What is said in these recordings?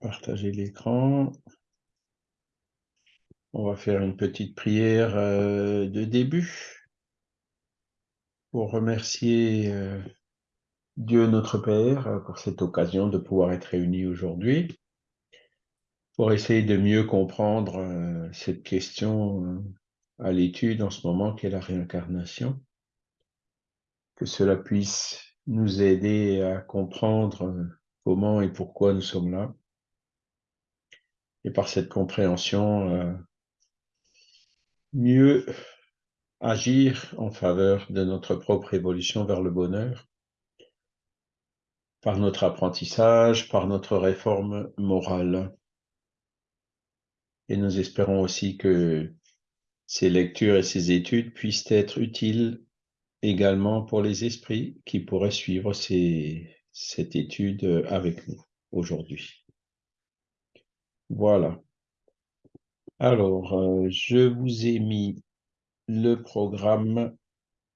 partager l'écran. On va faire une petite prière euh, de début pour remercier euh, Dieu notre Père euh, pour cette occasion de pouvoir être réunis aujourd'hui, pour essayer de mieux comprendre cette question à l'étude en ce moment qu'est la réincarnation, que cela puisse nous aider à comprendre comment et pourquoi nous sommes là. Et par cette compréhension, euh, mieux agir en faveur de notre propre évolution vers le bonheur, par notre apprentissage, par notre réforme morale. Et nous espérons aussi que ces lectures et ces études puissent être utiles également pour les esprits qui pourraient suivre cette étude avec nous aujourd'hui. Voilà. Alors, euh, je vous ai mis le programme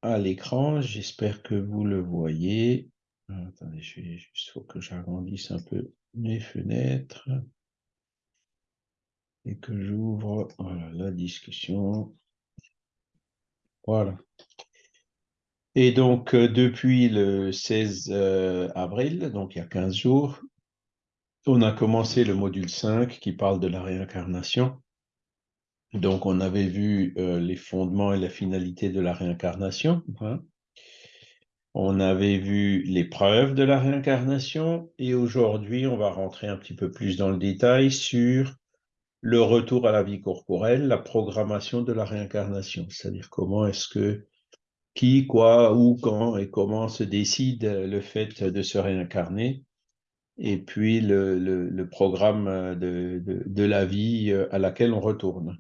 à l'écran. J'espère que vous le voyez. Attendez, je vais juste faut que j'agrandisse un peu mes fenêtres et que j'ouvre la discussion. Voilà. Et donc, euh, depuis le 16 euh, avril, donc il y a 15 jours, on a commencé le module 5 qui parle de la réincarnation. Donc, on avait vu euh, les fondements et la finalité de la réincarnation. Hein. On avait vu les preuves de la réincarnation et aujourd'hui, on va rentrer un petit peu plus dans le détail sur le retour à la vie corporelle, la programmation de la réincarnation, c'est-à-dire comment est-ce que qui, quoi, où, quand et comment se décide le fait de se réincarner, et puis le, programme de, de, la vie à laquelle on retourne.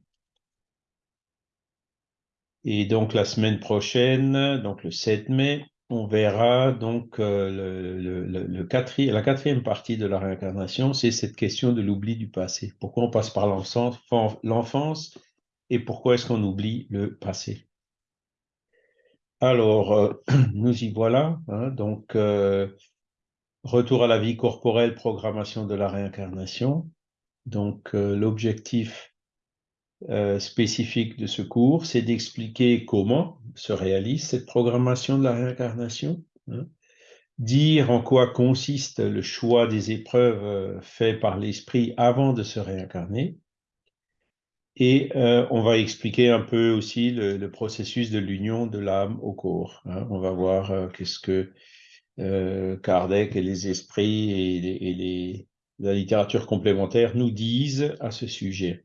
Et donc la semaine prochaine, donc le 7 mai, on verra donc euh, la quatrième partie de la réincarnation, c'est cette question de l'oubli du passé. Pourquoi on passe par l'enfance et pourquoi est-ce qu'on oublie le passé? Alors, euh, nous y voilà. Hein, donc, euh, retour à la vie corporelle, programmation de la réincarnation. Donc, euh, l'objectif spécifique de ce cours, c'est d'expliquer comment se réalise cette programmation de la réincarnation, hein. dire en quoi consiste le choix des épreuves faites par l'esprit avant de se réincarner, et euh, on va expliquer un peu aussi le, processus de l'union de l'âme au corps. Hein. On va voir euh, qu'est-ce que euh, Kardec et les esprits et, la littérature complémentaire nous disent à ce sujet.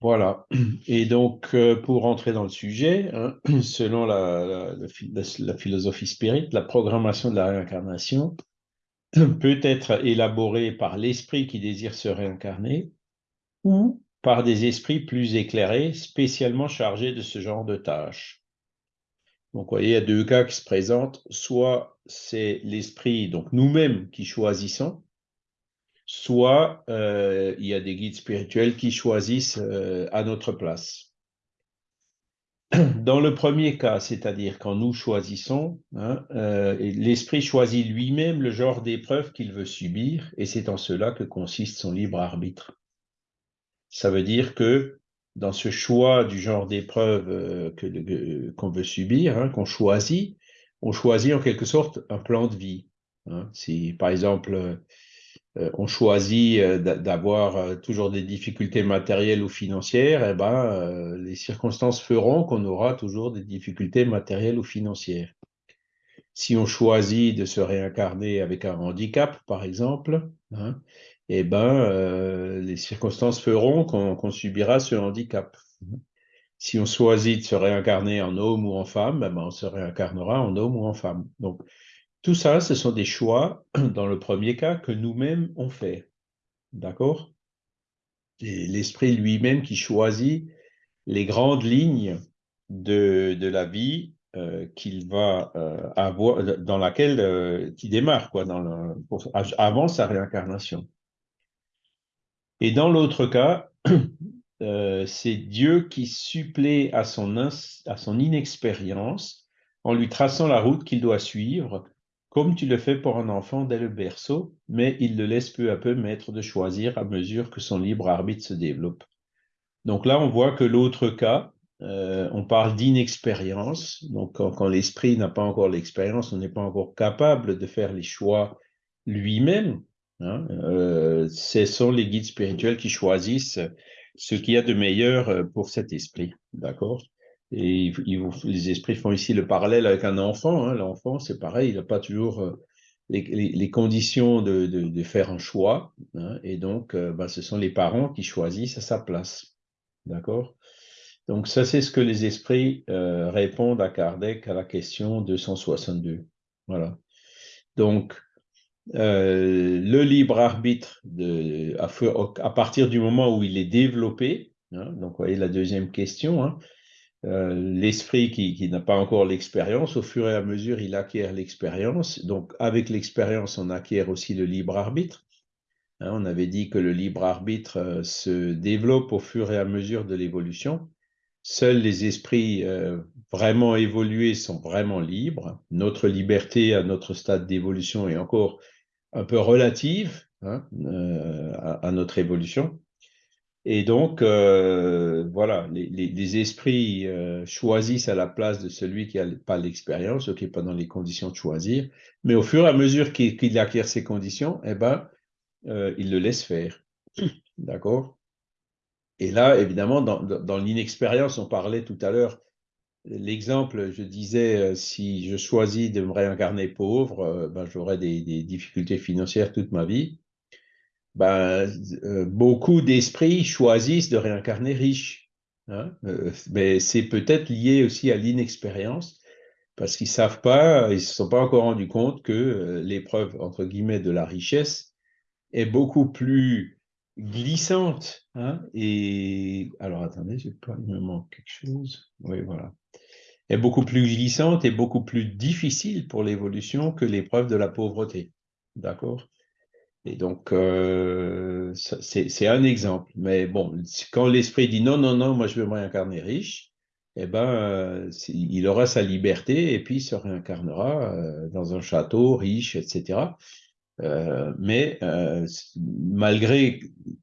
Voilà. Et donc, pour rentrer dans le sujet, hein, selon la, philosophie spirit, la programmation de la réincarnation peut être élaboré par l'esprit qui désire se réincarner ou par des esprits plus éclairés, spécialement chargés de ce genre de tâches. Donc, vous voyez, il y a deux cas qui se présentent. Soit c'est l'esprit, donc nous-mêmes, qui choisissons, soit euh, il y a des guides spirituels qui choisissent euh, à notre place. Dans le premier cas, c'est-à-dire quand nous choisissons, hein, euh, l'esprit choisit lui-même le genre d'épreuve qu'il veut subir, et c'est en cela que consiste son libre arbitre. Ça veut dire que dans ce choix du genre d'épreuve euh, qu'on veut subir, hein, qu'on choisit, on choisit en quelque sorte un plan de vie. Hein. Si par exemple euh, on choisit euh, d'avoir euh, toujours des difficultés matérielles ou financières, eh ben, les circonstances feront qu'on aura toujours des difficultés matérielles ou financières. Si on choisit de se réincarner avec un handicap, par exemple, hein, eh ben, les circonstances feront qu'on subira ce handicap. Si on choisit de se réincarner en homme ou en femme, eh ben, on se réincarnera en homme ou en femme. Donc, tout ça, ce sont des choix, dans le premier cas, que nous-mêmes on fait. D'accord? L'esprit lui-même qui choisit les grandes lignes de, de la vie euh, qu'il va euh, avoir, dans laquelle euh, qui démarre, quoi, dans le, avant sa réincarnation. Et dans l'autre cas, c'est Dieu qui supplée à son, à son inexpérience en lui traçant la route qu'il doit suivre comme tu le fais pour un enfant dès le berceau, mais il le laisse peu à peu maître de choisir à mesure que son libre arbitre se développe. Donc là, on voit que l'autre cas, euh, on parle d'inexpérience. Donc quand, l'esprit n'a pas encore l'expérience, on n'est pas encore capable de faire les choix lui-même. Hein. Euh, ce sont les guides spirituels qui choisissent ce qu'il y a de meilleur euh, pour cet esprit. D'accord? Et les esprits font ici le parallèle avec un enfant. Hein. L'enfant, c'est pareil, il n'a pas toujours euh, les, conditions de, faire un choix. Hein. et donc, bah, ce sont les parents qui choisissent à sa place. D'accord? Donc, ça, c'est ce que les esprits répondent à Kardec à la question 262. Voilà. Donc, le libre arbitre, à, partir du moment où il est développé, hein, donc vous voyez la deuxième question, euh, l'esprit qui, n'a pas encore l'expérience, au fur et à mesure, il acquiert l'expérience. Donc, avec l'expérience, on acquiert aussi le libre arbitre. Hein, on avait dit que le libre arbitre euh, se développe au fur et à mesure de l'évolution. Seuls les esprits euh, vraiment évolués sont vraiment libres. Notre liberté à notre stade d'évolution est encore un peu relative hein, à, notre évolution. Et donc, euh, voilà, les, esprits euh, choisissent à la place de celui qui n'a pas l'expérience, qui n'est pas dans les conditions de choisir. Mais au fur et à mesure qu'il acquiert ces conditions, eh ben, euh, il le laisse faire. D'accord? Et là, évidemment, dans, l'inexpérience, on parlait tout à l'heure, l'exemple, je disais, si je choisis de me réincarner pauvre, ben, j'aurai des difficultés financières toute ma vie ben, euh, beaucoup d'esprits choisissent de réincarner riches. Hein, euh, mais c'est peut-être lié aussi à l'inexpérience, parce qu'ils ne savent pas, ils ne se sont pas encore rendus compte que euh, l'épreuve, entre guillemets, de la richesse est beaucoup plus glissante. Hein, et alors, attendez, pas, il me manque quelque chose. Oui, voilà. Est beaucoup plus glissante et beaucoup plus difficile pour l'évolution que l'épreuve de la pauvreté. D'accord? Et donc, euh, c'est un exemple. Mais bon, quand l'esprit dit non, non, non, moi je veux me réincarner riche, eh ben, il aura sa liberté et puis il se réincarnera euh, dans un château riche, etc. mais malgré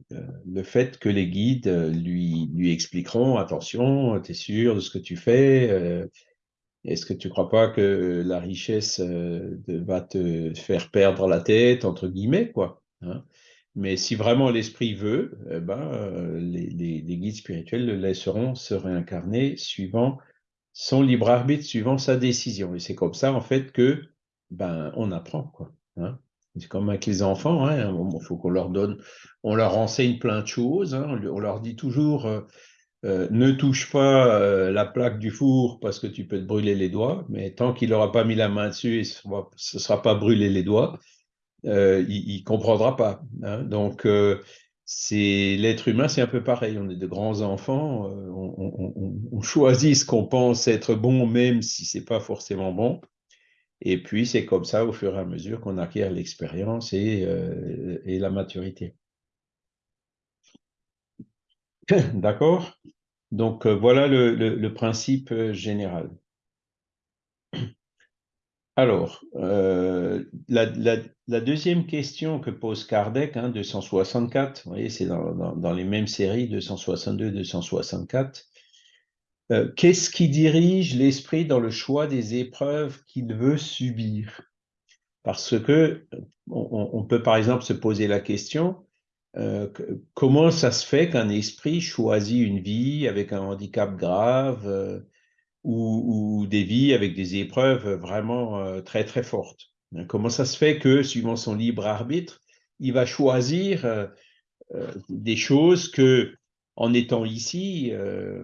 le fait que les guides lui, expliqueront, attention, tu es sûr de ce que tu fais, est-ce que tu ne crois pas que la richesse euh, va te faire perdre la tête, entre guillemets, quoi hein? Mais si vraiment l'esprit veut, eh ben, euh, les, guides spirituels le laisseront se réincarner suivant son libre arbitre, suivant sa décision. Et c'est comme ça, en fait, que ben, on apprend, quoi. Hein? C'est comme avec les enfants, il hein, faut qu'on leur donne, on leur enseigne plein de choses, on leur dit toujours, euh, euh, ne touche pas euh, la plaque du four parce que tu peux te brûler les doigts, mais tant qu'il n'aura pas mis la main dessus, ce ne sera pas brûlé les doigts, il ne comprendra pas. Hein. Donc, l'être humain, c'est un peu pareil. On est de grands enfants, on, choisit ce qu'on pense être bon, même si c'est pas forcément bon. Et puis, c'est comme ça, au fur et à mesure qu'on acquiert l'expérience et, et la maturité. D'accord? Donc, euh, voilà le, principe euh, général. Alors, euh, la, deuxième question que pose Kardec, 264, hein, vous voyez, c'est dans, les mêmes séries, 262, 264. Qu'est-ce qui dirige l'esprit dans le choix des épreuves qu'il veut subir? Parce que on, peut par exemple se poser la question, euh, comment ça se fait qu'un esprit choisit une vie avec un handicap grave euh, ou, des vies avec des épreuves vraiment euh, très très fortes? Hein, Comment ça se fait que, suivant son libre arbitre, il va choisir des choses que, en étant ici,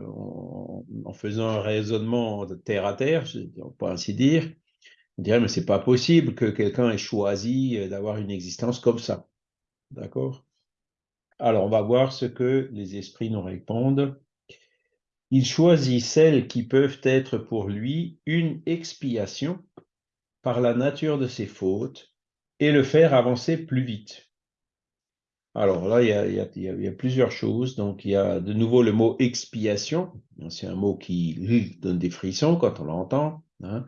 en, faisant un raisonnement de terre à terre, on peut ainsi dire, on dirait mais c'est pas possible que quelqu'un ait choisi d'avoir une existence comme ça. D'accord? Alors, on va voir ce que les esprits nous répondent. Il choisit celles qui peuvent être pour lui une expiation par la nature de ses fautes et le faire avancer plus vite. Alors là, il y, a, plusieurs choses. Donc, il y a de nouveau le mot expiation. C'est un mot qui donne des frissons quand on l'entend. Hein.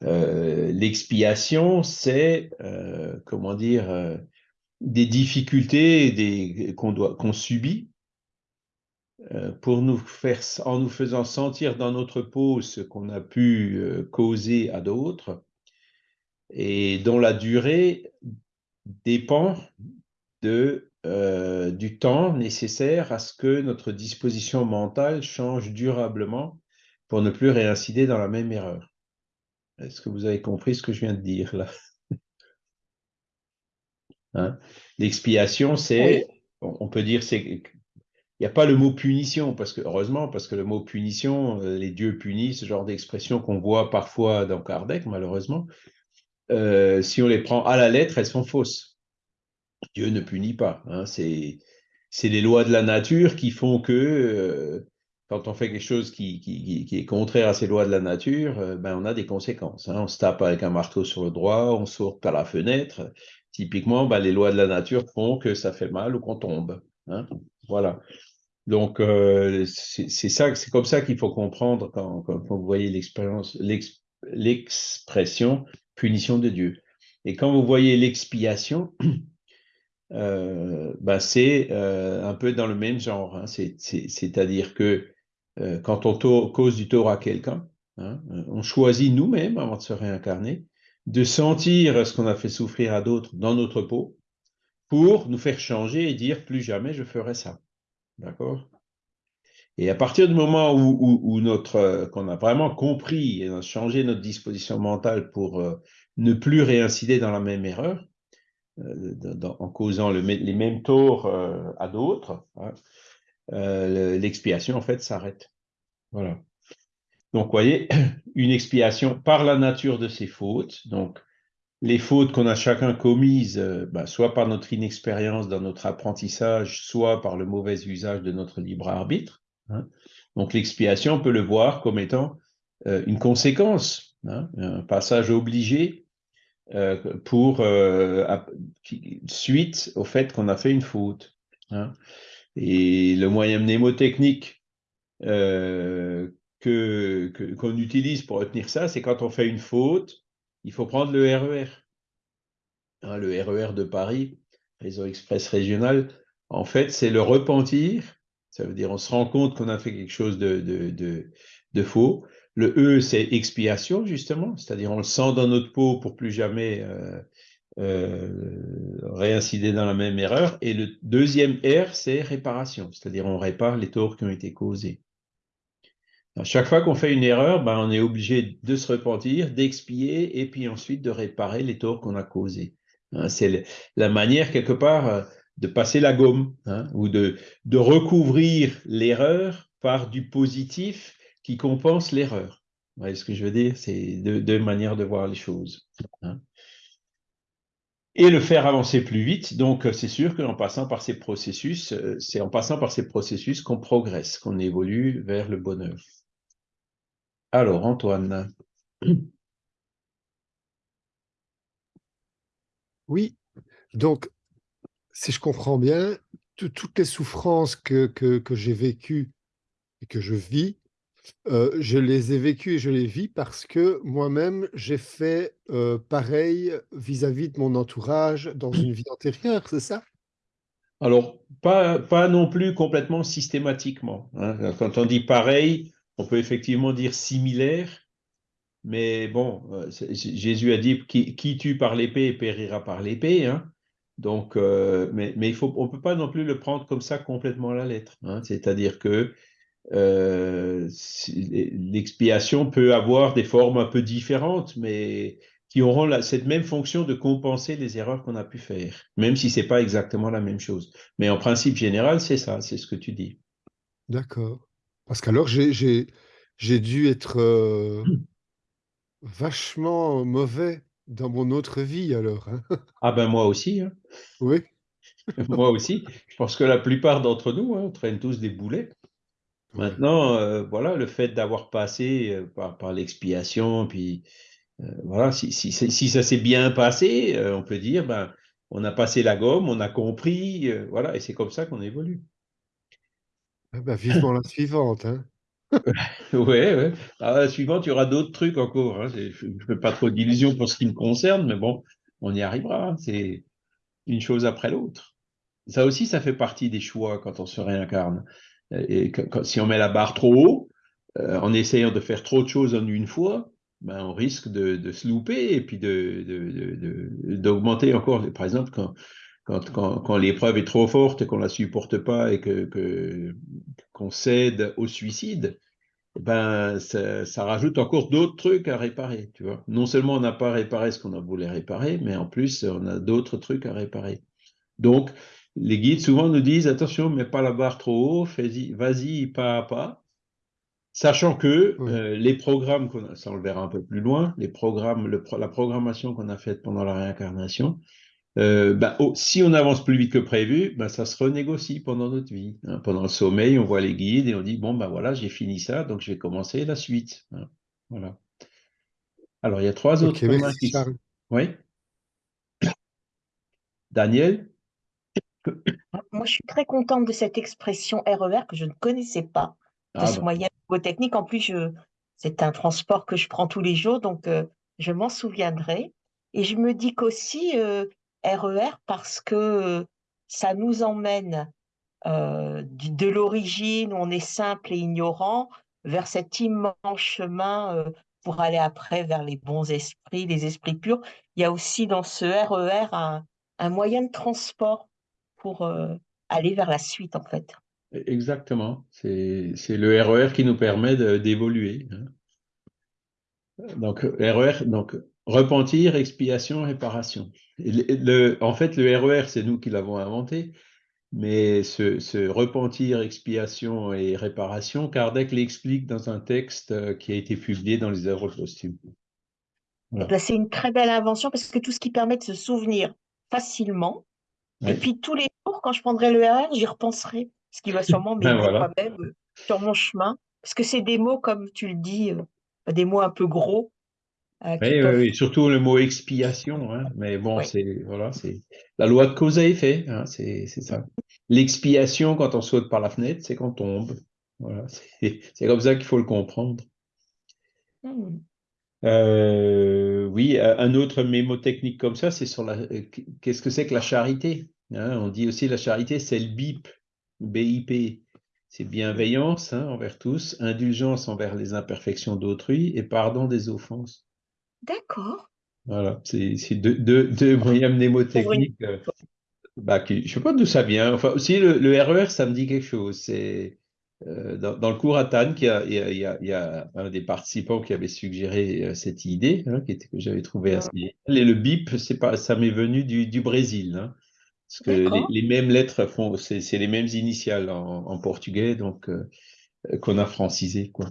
L'expiation, c'est, comment dire, des difficultés qu'on subit pour nous faire, en nous faisant sentir dans notre peau ce qu'on a pu causer à d'autres et dont la durée dépend de, euh, du temps nécessaire à ce que notre disposition mentale change durablement pour ne plus réincider dans la même erreur. Est-ce que vous avez compris ce que je viens de dire là? Hein? L'expiation, c'est, on peut dire, c'est il n'y a pas le mot punition, parce que heureusement, parce que le mot punition, euh, les dieux punissent, ce genre d'expression qu'on voit parfois dans Kardec, malheureusement, euh, si on les prend à la lettre, elles sont fausses. Dieu ne punit pas. Hein. C'est les lois de la nature qui font que euh, quand on fait quelque chose qui, qui, est contraire à ces lois de la nature, euh, ben on a des conséquences. Hein. On se tape avec un marteau sur le droit, on saute par la fenêtre. Typiquement, ben, les lois de la nature font que ça fait mal ou qu'on tombe. Hein. Voilà. Donc, c'est ça, c'est comme ça qu'il faut comprendre quand, quand, vous voyez l'expression punition de Dieu. Et quand vous voyez l'expiation, euh, bah, c'est euh, un peu dans le même genre. Hein. C'est-à-dire que euh, quand on cause du tort à quelqu'un, hein, on choisit nous-mêmes, avant de se réincarner, de sentir ce qu'on a fait souffrir à d'autres dans notre peau pour nous faire changer et dire plus jamais je ferai ça. D'accord? Et à partir du moment où, notre euh, qu'on a vraiment compris et changé notre disposition mentale pour ne plus réincider dans la même erreur, euh, en causant les mêmes torts à d'autres, hein, l'expiation en fait s'arrête. Voilà. Donc, voyez, une expiation par la nature de ses fautes. Donc, les fautes qu'on a chacun commises, bah, soit par notre inexpérience dans notre apprentissage, soit par le mauvais usage de notre libre arbitre. Hein. Donc l'expiation, on peut le voir comme étant euh, une conséquence, hein, un passage obligé euh, pour euh, suite au fait qu'on a fait une faute. Hein. Et le moyen mnémotechnique que qu'on utilise pour retenir ça, c'est quand on fait une faute, il faut prendre le RER. E le RER e de Paris, réseau express régional, en fait, c'est le repentir ça veut dire on se rend compte qu'on a fait quelque chose de, de, faux. Le E, c'est expiation, justement, c'est-à-dire on le sent dans notre peau pour plus jamais euh, euh, réincider dans la même erreur. Et le deuxième R, c'est réparation, c'est-à-dire on répare les torts qui ont été causés. À chaque fois qu'on fait une erreur, ben, on est obligé de se repentir, d'expier et puis ensuite de réparer les torts qu'on a causés. Hein, c'est la manière, quelque part, euh, de passer la gomme hein, ou de, de recouvrir l'erreur par du positif qui compense l'erreur. Vous voyez ce que je veux dire? C'est deux, manières de voir les choses. Hein. Et le faire avancer plus vite. Donc, c'est sûr qu'en passant par ces processus, euh, c'est en passant par ces processus qu'on progresse, qu'on évolue vers le bonheur. Alors, Antoine. Oui, donc si je comprends bien, toutes les souffrances que, que, j'ai vécues et que je vis, euh, je les ai vécues et je les vis parce que moi-même, j'ai fait euh, pareil vis-à-vis de mon entourage dans une vie antérieure, c'est ça? Alors, pas, pas non plus complètement systématiquement. Hein. Quand on dit pareil, on peut effectivement dire similaire, mais bon, euh, Jésus a dit qui, tue par l'épée périra par l'épée. Hein. Donc, mais, mais il faut, on ne peut pas non plus le prendre comme ça complètement à la lettre. Hein. C'est-à-dire que euh, l'expiation peut avoir des formes un peu différentes, mais qui auront cette même fonction de compenser les erreurs qu'on a pu faire, même si ce n'est pas exactement la même chose. Mais en principe général, c'est ça, c'est ce que tu dis. D'accord. Parce qu'alors, j'ai dû être euh, vachement mauvais dans mon autre vie alors. Hein. Ah ben moi aussi. Hein. Oui. moi aussi. Je pense que la plupart d'entre nous, hein, on traîne tous des boulets. Maintenant, euh, voilà, le fait d'avoir passé euh, par, l'expiation, puis euh, voilà, si, si, si ça s'est bien passé, on peut dire, ben, on a passé la gomme, on a compris, voilà, et c'est comme ça qu'on évolue. Ah ben, vivement la suivante. Hein. Ouais. À la suivante, il y aura d'autres trucs encore. Hein. Je ne fais pas trop d'illusions pour ce qui me concerne, mais bon, on y arrivera. Hein. C'est une chose après l'autre. Ça aussi, ça fait partie des choix quand on se réincarne. Et si on met la barre trop haut, euh, en essayant de faire trop de choses en une fois, ben, on risque de, se louper et puis d'augmenter encore. Par exemple, quand, quand, quand, l'épreuve est trop forte et qu'on ne la supporte pas et qu'on que, cède au suicide, ben, ça, rajoute encore d'autres trucs à réparer. Tu vois. Non seulement on n'a pas réparé ce qu'on voulu réparer, mais en plus, on a d'autres trucs à réparer. Donc, les guides souvent nous disent attention, mets pas la barre trop haut, vas-y pas à pas. Sachant que euh, les programmes, ça on le verra un peu plus loin, les programmes, la programmation qu'on a faite pendant la réincarnation, euh, ben, oh, si on avance plus vite que prévu, ben, ça se renégocie pendant notre vie. Hein. Pendant le sommeil, on voit les guides et on dit, bon, ben voilà, j'ai fini ça, donc je vais commencer la suite. Hein. Voilà. Alors, il y a trois autres merci, Oui Daniel Moi, je suis très contente de cette expression RER e que je ne connaissais pas, de ah ce moyen technique. En plus, c'est un transport que je prends tous les jours, donc euh, je m'en souviendrai. Et je me dis qu'aussi, euh, RER parce que ça nous emmène de l'origine où on est simple et ignorant vers cet immense chemin pour aller après vers les bons esprits, les esprits purs. Il y a aussi dans ce RER un, un moyen de transport pour aller vers la suite en fait. E-, exactement, c'est le RER qui nous permet d'évoluer. Hein. Donc, RER, donc repentir, expiation, réparation. Le, en fait, le RER, e c'est nous qui l'avons inventé, mais ce, repentir, expiation et réparation, Kardec l'explique dans un texte euh, qui a été publié dans les œuvres posthumes. Eh ben, c'est une très belle invention parce que tout ce qui permet de se souvenir facilement, et puis tous les jours, quand je prendrai le RER, e j'y repenserai, ce qui va sûrement m'aider ben quand même euh, sur mon chemin, parce que c'est des mots, comme tu le dis, euh, des mots un peu gros, euh, oui, oui, surtout le mot expiation, hein. mais bon, c'est voilà, c'est la loi de cause à effet, hein, c'est ça. L'expiation, quand on saute par la fenêtre, c'est qu'on tombe. Voilà, c'est comme ça qu'il faut le comprendre. Hmm. Euh, oui, un autre mémotechnique comme ça, c'est sur la. Qu'est-ce que c'est que la charité hein? On dit aussi la charité, c'est le BIP, BIP. C'est bienveillance envers tous, indulgence envers les imperfections d'autrui et pardon des offenses. D'accord. Voilà, c'est deux, moyens mnémotechniques. Euh, bah, je ne sais pas d'où ça vient. Enfin, aussi, le, RER, e ça me dit quelque chose. C'est euh, dans, le cours à Tannes, il y, a, un des participants qui avait suggéré euh, cette idée, hein, qui était, que j'avais trouvé assez Et le BIP, pas, ça m'est venu du, Brésil. Hein, parce que les, mêmes lettres font, c'est les mêmes initiales en, portugais, donc qu'on a francisé, quoi.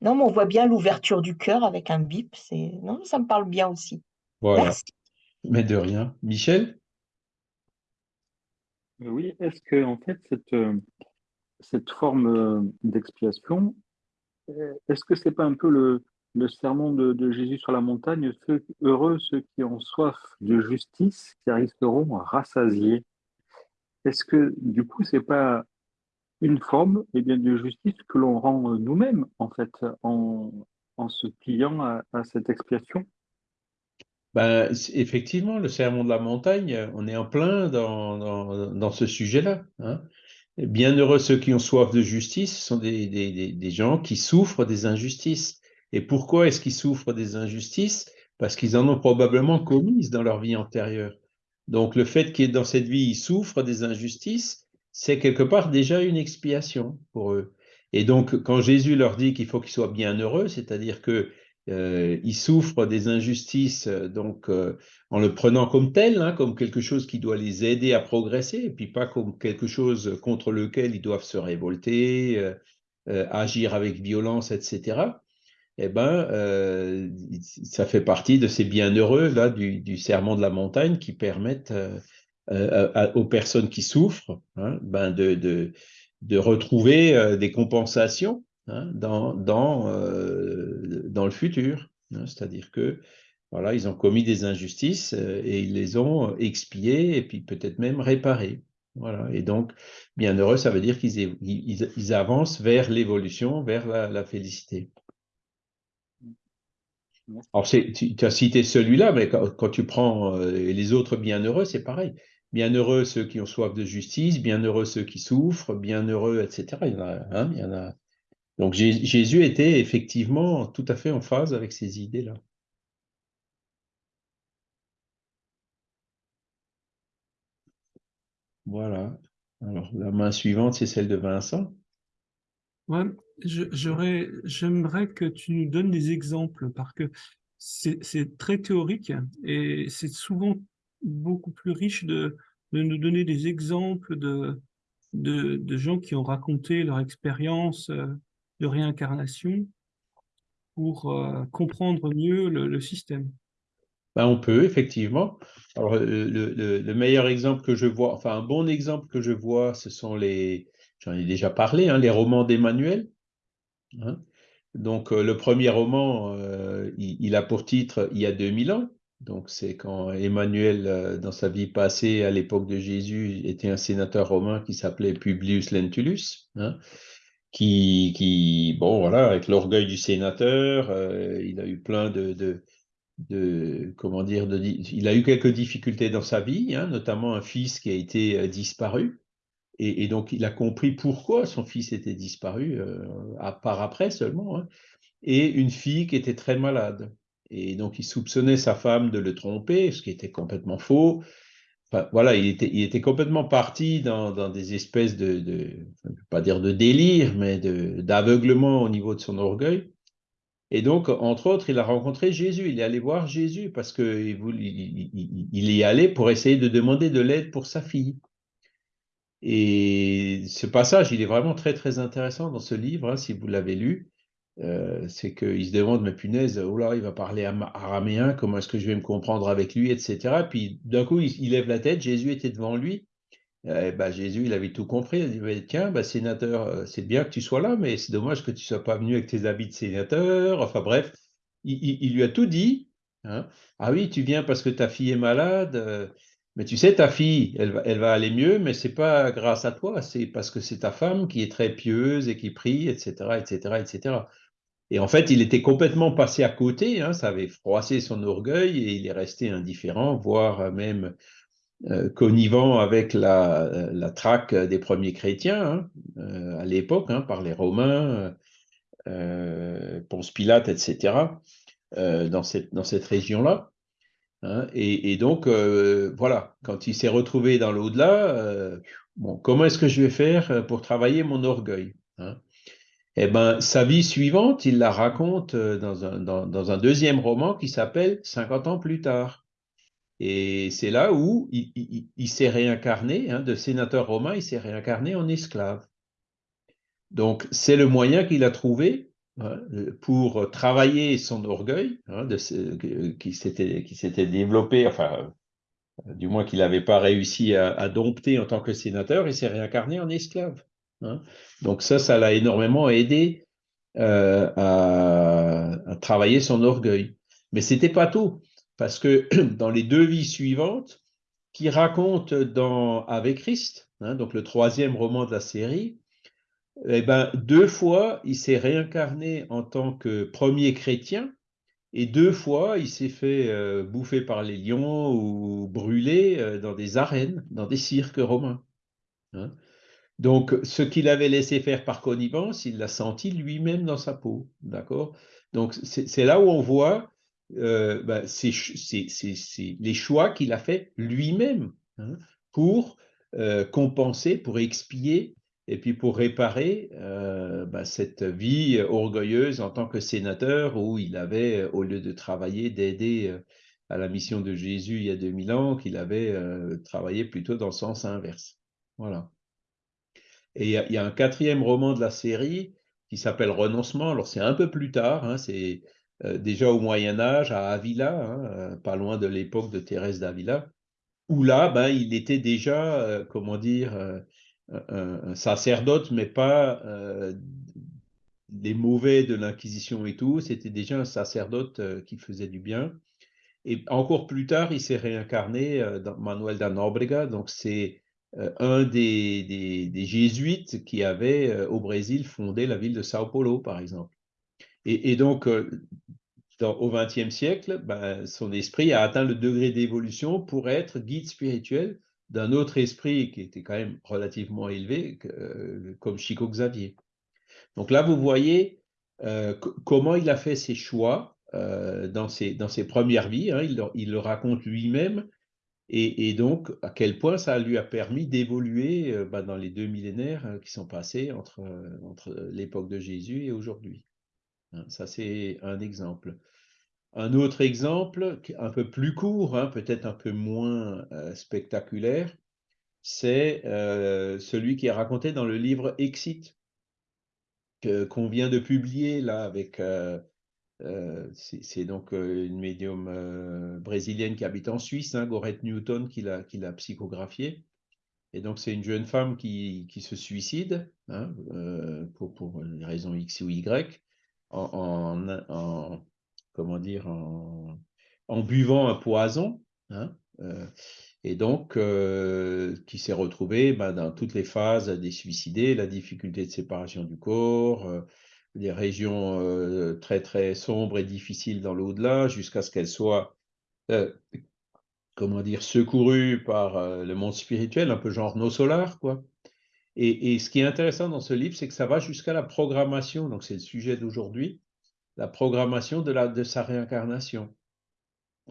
Non, mais on voit bien l'ouverture du cœur avec un bip. Non, ça me parle bien aussi. Voilà. Merci. Mais de rien. Michel? Euh, Oui, est-ce que en fait cette, euh, cette forme euh, d'expiation, est-ce que c'est pas un peu le, sermon de, Jésus sur la montagne, heureux ceux qui ont soif de justice, car ils seront rassasiés? Est-ce que du coup c'est pas une forme eh bien, de justice que l'on rend nous-mêmes, en fait, en, se pliant à, cette expiation? Ben, effectivement, le sermon de la montagne, on est en plein dans ce sujet-là. Hein. Bienheureux ceux qui ont soif de justice, ce sont des, des, des gens qui souffrent des injustices. Et pourquoi est-ce qu'ils souffrent des injustices? Parce qu'ils en ont probablement commises dans leur vie antérieure. Donc le fait qu'ils, dans cette vie, ils souffrent des injustices, c'est quelque part déjà une expiation pour eux. Et donc, quand Jésus leur dit qu'il faut qu'ils soient bien heureux, c'est-à-dire qu'ils euh, souffrent des injustices, donc euh, en le prenant comme tel, hein, comme quelque chose qui doit les aider à progresser, et puis pas comme quelque chose contre lequel ils doivent se révolter, euh, agir avec violence, etc. Eh ben, ça fait partie de ces bienheureux là du, serment de la montagne qui permettent euh, aux personnes qui souffrent, hein, ben de, de, retrouver euh, des compensations hein, dans, dans, euh, dans le futur. Hein. C'est-à-dire que voilà, ils ont commis des injustices et ils les ont expiées et puis peut-être même réparées. Voilà. Et donc, bienheureux, ça veut dire qu'ils ils, avancent vers l'évolution, vers la, félicité. Alors, tu, as cité celui-là, mais quand, tu prends euh, les autres bienheureux, c'est pareil. Bienheureux ceux qui ont soif de justice, bienheureux ceux qui souffrent, bienheureux, etc. Il y en a, il y en a. Donc Jésus était effectivement tout à fait en phase avec ces idées-là. Voilà. Alors, la main suivante, c'est celle de Vincent. Ouais, j'aimerais que tu nous donnes des exemples parce que c'est très théorique et c'est souvent beaucoup plus riche de, de, nous donner des exemples de, de, de, gens qui ont raconté leur expérience euh, de réincarnation pour euh, comprendre mieux le système. Ben, on peut, effectivement. Alors, le, meilleur exemple que je vois, enfin, un bon exemple que je vois, ce sont les, j'en ai déjà parlé, hein, les romans d'Emmanuel. Hein. Donc, euh, le premier roman, euh, il, a pour titre Il y a 2000 ans. Donc, c'est quand Emmanuel, dans sa vie passée, à l'époque de Jésus, était un sénateur romain qui s'appelait Publius Lentulus. Hein, qui, qui, bon, voilà, avec l'orgueil du sénateur, il a eu plein de de comment dire, de, il a eu quelques difficultés dans sa vie, hein, notamment un fils qui a été euh, disparu. Et, donc, il a compris pourquoi son fils était disparu, euh, à part après seulement, hein, et une fille qui était très malade. Et donc, il soupçonnait sa femme de le tromper, ce qui était complètement faux. Voilà, il était, complètement parti dans, des espèces de, de, pas dire de délire, mais d'aveuglement au niveau de son orgueil. Et donc, entre autres, il a rencontré Jésus. Il est allé voir Jésus parce qu'il il, y allait pour essayer de demander de l'aide pour sa fille. Et ce passage, il est vraiment très, très intéressant dans ce livre, hein, si vous l'avez lu. Euh, c'est qu'il se demande, mais punaise, oh il va parler araméen, comment est-ce que je vais me comprendre avec lui, etc. Puis d'un coup, il, lève la tête, Jésus était devant lui, eh ben, Jésus, il avait tout compris. Il dit, tiens, bah, sénateur, euh, c'est bien que tu sois là, mais c'est dommage que tu ne sois pas venu avec tes habits de sénateur. Enfin bref, il, lui a tout dit. Hein. Ah oui, tu viens parce que ta fille est malade. Euh, mais tu sais, ta fille, elle elle va aller mieux, mais c'est pas grâce à toi, c'est parce que c'est ta femme qui est très pieuse et qui prie, etc., etc., etc. Et en fait, il était complètement passé à côté, hein, ça avait froissé son orgueil et il est resté indifférent, voire même euh, connivant avec la, la, traque des premiers chrétiens hein, euh, à l'époque, hein, par les Romains, euh, Ponce Pilate, etc., dans cette, dans cette région-là. Hein. et, donc, voilà, quand il s'est retrouvé dans l'au-delà, bon, comment est-ce que je vais faire pour travailler mon orgueil Eh bien, sa vie suivante, il la raconte dans un, dans, un deuxième roman qui s'appelle 50 ans plus tard. Et c'est là où il, s'est réincarné, hein, de sénateur romain, il s'est réincarné en esclave. Donc c'est le moyen qu'il a trouvé hein, pour travailler son orgueil, hein, qui s'était développé, enfin, du moins qu'il n'avait pas réussi à, dompter en tant que sénateur, il s'est réincarné en esclave. Donc ça, ça l'a énormément aidé euh, à, travailler son orgueil. Mais c'était pas tout parce que dans les deux vies suivantes, qui racontent dans Avec Christ, hein, donc le troisième roman de la série, eh ben, deux fois, il s'est réincarné en tant que premier chrétien, et deux fois, il s'est fait euh, bouffer par les lions ou brûler euh, dans des arènes, dans des cirques romains. Hein. Donc, ce qu'il avait laissé faire par connivence, il l'a senti lui-même dans sa peau. D'accord? Donc, c'est là où on voit euh, c'est les choix qu'il a fait lui-même hein, pour euh, compenser, pour expier et puis pour réparer euh, bah, cette vie orgueilleuse en tant que sénateur où il avait, au lieu de travailler, d'aider à la mission de Jésus il y a 2000 ans, qu'il avait travaillé plutôt dans le sens inverse. Voilà. Et il y, a un quatrième roman de la série qui s'appelle Renoncement. Alors c'est un peu plus tard, hein, c'est euh, déjà au Moyen Âge à Avila, hein, euh, pas loin de l'époque de Thérèse d'Avila, où là, ben, il était déjà, euh, comment dire, un, sacerdote, mais pas des mauvais de l'Inquisition et tout, c'était déjà un sacerdote qui faisait du bien. Et encore plus tard, il s'est réincarné dans Manuel da Nóbrega, donc c'est un des, jésuites qui avait au Brésil fondé la ville de Sao Paulo, par exemple. Et, donc, dans, au XXe siècle, ben, son esprit a atteint le degré d'évolution pour être guide spirituel d'un autre esprit qui était quand même relativement élevé, comme Chico Xavier. Donc là, vous voyez comment il a fait ses choix euh, dans, ses, premières vies. Hein, il, le raconte lui-même. Et, donc, à quel point ça lui a permis d'évoluer euh, bah, dans les deux millénaires euh, qui sont passés entre, entre l'époque de Jésus et aujourd'hui. Hein, ça, c'est un exemple. Un autre exemple, un peu plus court, hein, peut-être un peu moins spectaculaire, c'est celui qui est raconté dans le livre Exit, qu'on vient de publier là avec euh, c'est donc euh, une médium euh, brésilienne qui habite en Suisse, hein, Gorette Newton, qui l'a psychographié. Et donc, c'est une jeune femme qui, se suicide, hein, pour, pour, une raison X ou Y, en, en, comment dire, en, buvant un poison. Hein, et donc, qui s'est retrouvée ben, dans toutes les phases des suicidés, la difficulté de séparation du corps, des régions euh, très très sombres et difficiles dans l'au-delà, jusqu'à ce qu'elles soient, euh, comment dire, secourues par euh, le monde spirituel, un peu genre nos solars, quoi. Et, ce qui est intéressant dans ce livre, c'est que ça va jusqu'à la programmation, donc c'est le sujet d'aujourd'hui, la programmation de, la, de sa réincarnation.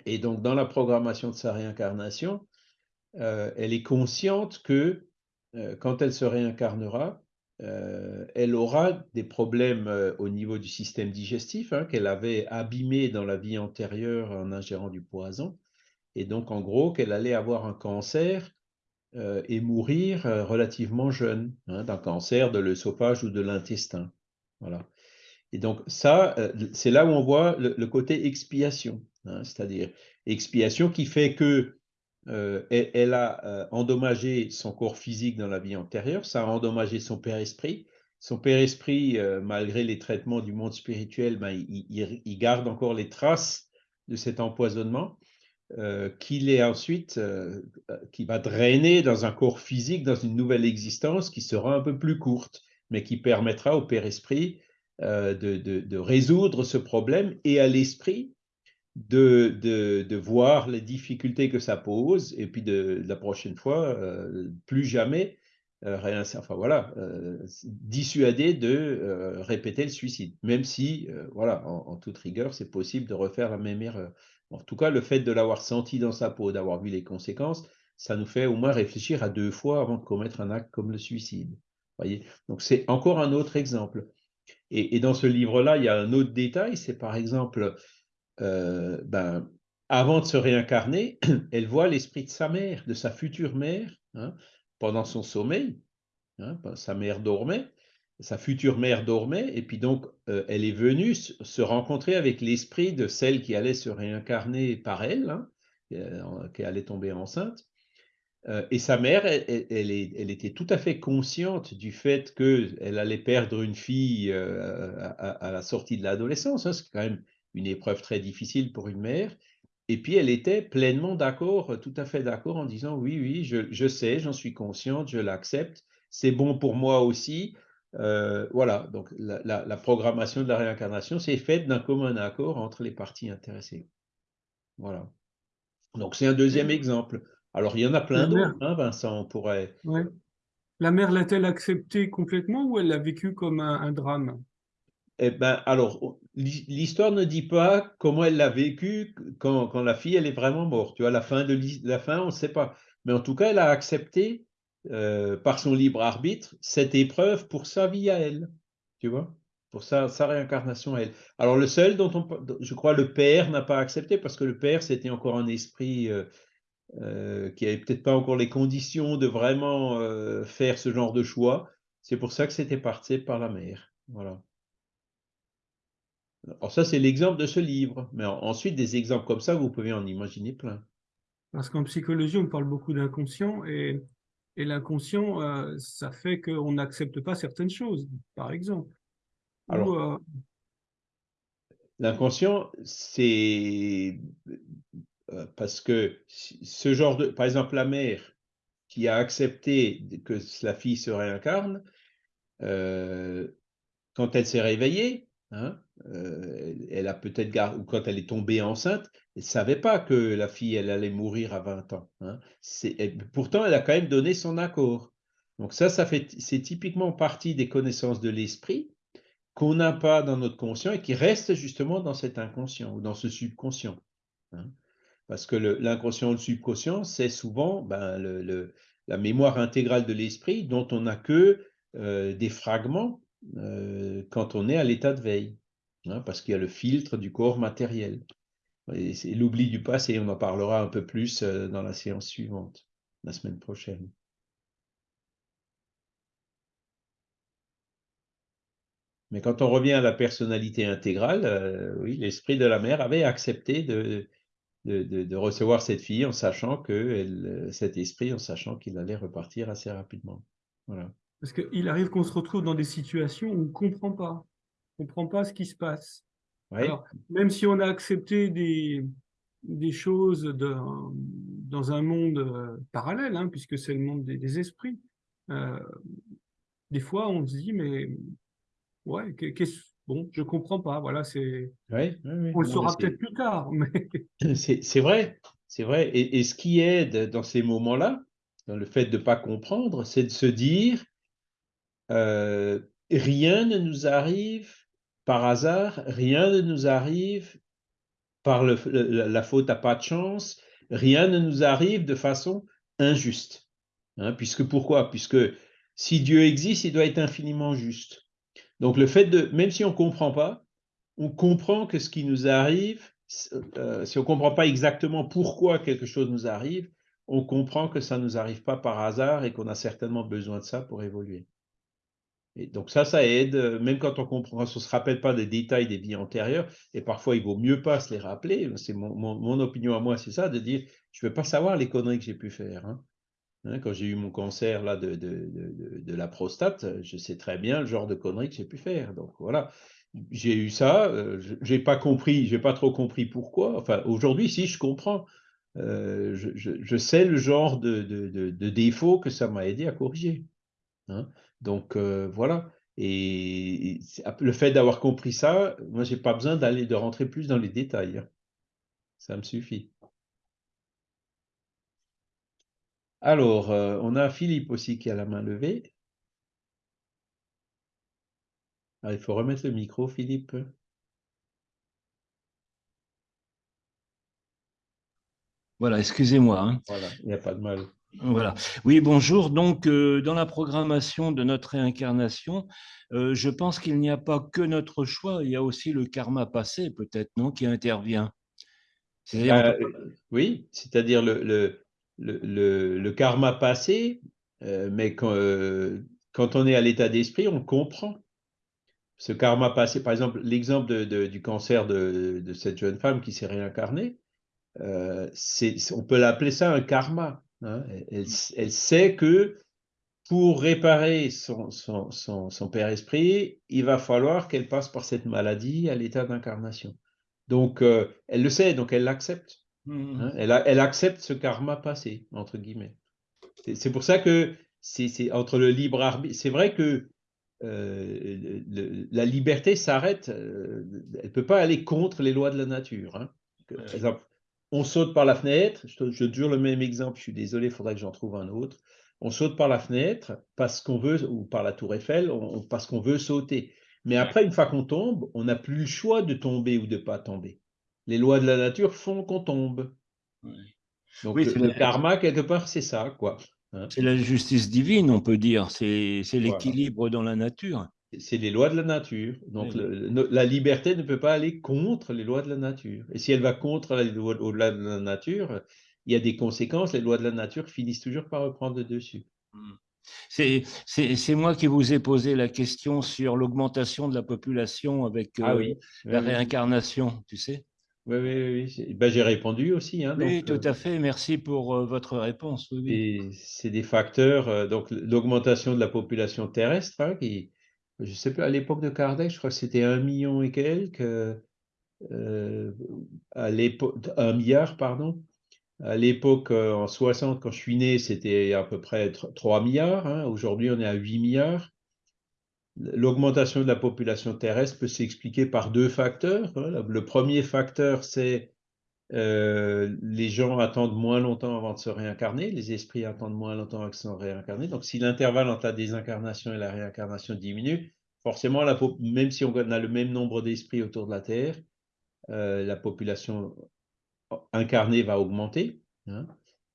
Et donc, dans la programmation de sa réincarnation, elle est consciente que quand elle se réincarnera, euh, elle aura des problèmes euh, au niveau du système digestif hein, qu'elle avait abîmé dans la vie antérieure en ingérant du poison. Et donc, en gros, qu'elle allait avoir un cancer euh, et mourir relativement jeune, hein, d'un cancer de l'œsophage ou de l'intestin. Voilà. Et donc, ça, c'est là où on voit le, côté expiation, hein, c'est-à-dire expiation qui fait que euh, elle, a euh, endommagé son corps physique dans la vie antérieure, ça a endommagé son père-esprit. Son père-esprit, euh, malgré les traitements du monde spirituel, ben, il, garde encore les traces de cet empoisonnement qu'il est ensuite, qui va drainer dans un corps physique, dans une nouvelle existence qui sera un peu plus courte, mais qui permettra au père-esprit de, de, résoudre ce problème et à l'esprit de, de, voir les difficultés que ça pose et puis de, la prochaine fois, euh, plus jamais euh, rien, enfin voilà, euh, dissuader de répéter le suicide, même si, voilà, en, toute rigueur, c'est possible de refaire la même erreur. En tout cas, le fait de l'avoir senti dans sa peau, d'avoir vu les conséquences, ça nous fait au moins réfléchir à deux fois avant de commettre un acte comme le suicide. Voyez Donc c'est encore un autre exemple. Et dans ce livre-là, il y a un autre détail, c'est par exemple euh, ben, avant de se réincarner, elle voit l'esprit de sa mère, de sa future mère, hein, pendant son sommeil. Hein, sa mère dormait, sa future mère dormait, et puis donc euh, elle est venue se rencontrer avec l'esprit de celle qui allait se réincarner par elle, hein, euh, qui allait tomber enceinte. et sa mère, elle, était tout à fait consciente du fait qu'elle allait perdre une fille à, à, la sortie de l'adolescence. c'est quand même une épreuve très difficile pour une mère. Et puis elle était pleinement d'accord, tout à fait d'accord en disant oui, oui, je, sais, j'en suis consciente, je l'accepte, c'est bon pour moi aussi. Euh, voilà, donc la, programmation de la réincarnation, c'est faite d'un commun accord entre les parties intéressées. Voilà. Donc c'est un deuxième exemple. Alors il y en a plein d'autres, hein, Vincent, on pourrait. La mère l'a-t-elle accepté complètement ou elle l'a vécu comme un drame? Eh ben, alors, l'histoire ne dit pas comment elle l'a vécu quand, quand, la fille elle est vraiment morte. Tu vois, la fin de la fin, on ne sait pas. Mais en tout cas, elle a accepté euh, par son libre arbitre cette épreuve pour sa vie à elle. Tu vois, pour sa, réincarnation à elle. Alors le seul dont on, je crois, le père n'a pas accepté parce que le père c'était encore un esprit euh, euh, qui avait peut-être pas encore les conditions de vraiment faire ce genre de choix. C'est pour ça que c'était parti par la mère. Voilà. Alors ça, c'est l'exemple de ce livre. Mais ensuite, des exemples comme ça, vous pouvez en imaginer plein. Parce qu'en psychologie, on parle beaucoup d'inconscient et, et l'inconscient, euh, ça fait qu'on n'accepte pas certaines choses, par exemple. Alors, euh, l'inconscient, c'est euh, parce que ce genre de... Par exemple, la mère qui a accepté que la fille se réincarne, euh, quand elle s'est réveillée, hein, euh, elle a peut-être ou quand elle est tombée enceinte, elle savait pas que la fille elle allait mourir à 20 ans. Hein. pourtant, elle a quand même donné son accord. Donc ça, ça fait, c'est typiquement partie des connaissances de l'esprit qu'on n'a pas dans notre conscient et qui restent justement dans cet inconscient ou dans ce subconscient. Hein. Parce que l'inconscient ou le subconscient, c'est souvent ben, la mémoire intégrale de l'esprit dont on n'a que euh, des fragments euh, quand on est à l'état de veille, hein, parce qu'il y a le filtre du corps matériel. L'oubli du passé, on en parlera un peu plus euh, dans la séance suivante, la semaine prochaine. Mais quand on revient à la personnalité intégrale, oui, l'esprit de la mère avait accepté de, de, recevoir cette fille en sachant que cet esprit, en sachant qu'il allait repartir assez rapidement. Voilà. Parce qu'il arrive qu'on se retrouve dans des situations où on ne comprend pas. Comprend pas ce qui se passe. Alors, même si on a accepté des, des choses dans un monde euh, parallèle, hein, puisque c'est le monde des, esprits, euh, des fois on se dit, mais ouais, qu'est-ce Bon, je comprends pas. Voilà, c'est. On le saura peut-être plus tard, mais. C'est vrai, c'est vrai. Et, ce qui aide dans ces moments-là, dans le fait de ne pas comprendre, c'est de se dire euh, rien ne nous arrive par hasard, rien ne nous arrive par la faute à pas de chance, rien ne nous arrive de façon injuste. Hein, puisque pourquoi? Puisque si Dieu existe, il doit être infiniment juste. Donc le fait de, même si on ne comprend pas, on comprend que ce qui nous arrive, euh, si on ne comprend pas exactement pourquoi quelque chose nous arrive, on comprend que ça ne nous arrive pas par hasard et qu'on a certainement besoin de ça pour évoluer. Donc ça, ça aide, même quand on comprend, on ne se rappelle pas des détails des vies antérieures, et parfois il vaut mieux pas se les rappeler, c'est mon, opinion à moi, c'est ça, de dire, je ne veux pas savoir les conneries que j'ai pu faire. Hein. Hein, quand j'ai eu mon cancer là, de, de, de, la prostate, je sais très bien le genre de conneries que j'ai pu faire. Donc voilà, j'ai eu ça, euh, j'ai pas compris, j'ai pas trop compris pourquoi. Enfin, aujourd'hui, si je comprends, euh, je, je, sais le genre de, de, défaut que ça m'a aidé à corriger. Hein. Donc euh, voilà. Et, le fait d'avoir compris ça, moi, j'ai pas besoin d'aller de rentrer plus dans les détails. Hein. Ça me suffit. Alors, euh, on a Philippe aussi qui a la main levée. Ah, il faut remettre le micro, Philippe. Voilà, excusez-moi. Hein. Voilà, il n'y a pas de mal. Voilà. Oui, bonjour. Donc, euh, dans la programmation de notre réincarnation, euh, je pense qu'il n'y a pas que notre choix, il y a aussi le karma passé, peut-être, non, qui intervient. oui, c'est-à-dire le, le, karma passé, euh, mais euh, quand, on est à l'état d'esprit, on comprend ce karma passé. Par exemple, l'exemple du cancer de, cette jeune femme qui s'est réincarnée, euh, on peut l'appeler ça un karma. Hein. Elle, sait que pour réparer son, son, père esprit, il va falloir qu'elle passe par cette maladie à l'état d'incarnation. Donc, elle le sait, donc elle l'accepte. Mmh. Hein, elle, accepte ce karma passé, entre guillemets. C'est pour ça que c'est entre le libre arbitre. C'est vrai que euh, la liberté s'arrête, euh, elle ne peut pas aller contre les lois de la nature. Hein. Par exemple, on saute par la fenêtre, je, je toujours le même exemple, je suis désolé, il faudrait que j'en trouve un autre. On saute par la fenêtre parce qu'on veut, ou par la tour Eiffel, parce qu'on veut sauter. Mais après, une fois qu'on tombe, on n'a plus le choix de tomber ou de ne pas tomber les lois de la nature font qu'on tombe. Donc le, karma, quelque part, c'est ça, quoi. Hein. c'est la justice divine, on peut dire. C'est l'équilibre dans la nature. C'est les lois de la nature. Donc la liberté ne peut pas aller contre les lois de la nature. Et si elle va contre les lois de la nature, il y a des conséquences. Les lois de la nature finissent toujours par reprendre le dessus. Hmm. C'est moi qui vous ai posé la question sur l'augmentation de la population avec ah euh, la réincarnation, tu sais oui, oui, oui. Ben, j'ai répondu aussi. Hein, oui, tout euh, à fait. Merci pour euh, votre réponse. C'est des facteurs, euh, donc l'augmentation de la population terrestre, hein, qui, je sais plus, à l'époque de Kardec, je crois que c'était un million et quelques, à l'époque, un milliard, pardon. À l'époque, en 60, quand je suis né, c'était à peu près 3 milliards. Hein. Aujourd'hui, on est à 8 milliards. L'augmentation de la population terrestre peut s'expliquer par deux facteurs. Hein. Le premier facteur, c'est euh, les gens attendent moins longtemps avant de se réincarner, les esprits attendent moins longtemps avant de se réincarner. Donc, si l'intervalle entre la désincarnation et la réincarnation diminue, forcément, la, même si on a le même nombre d'esprits autour de la Terre, euh, la population incarnée va augmenter. Hein.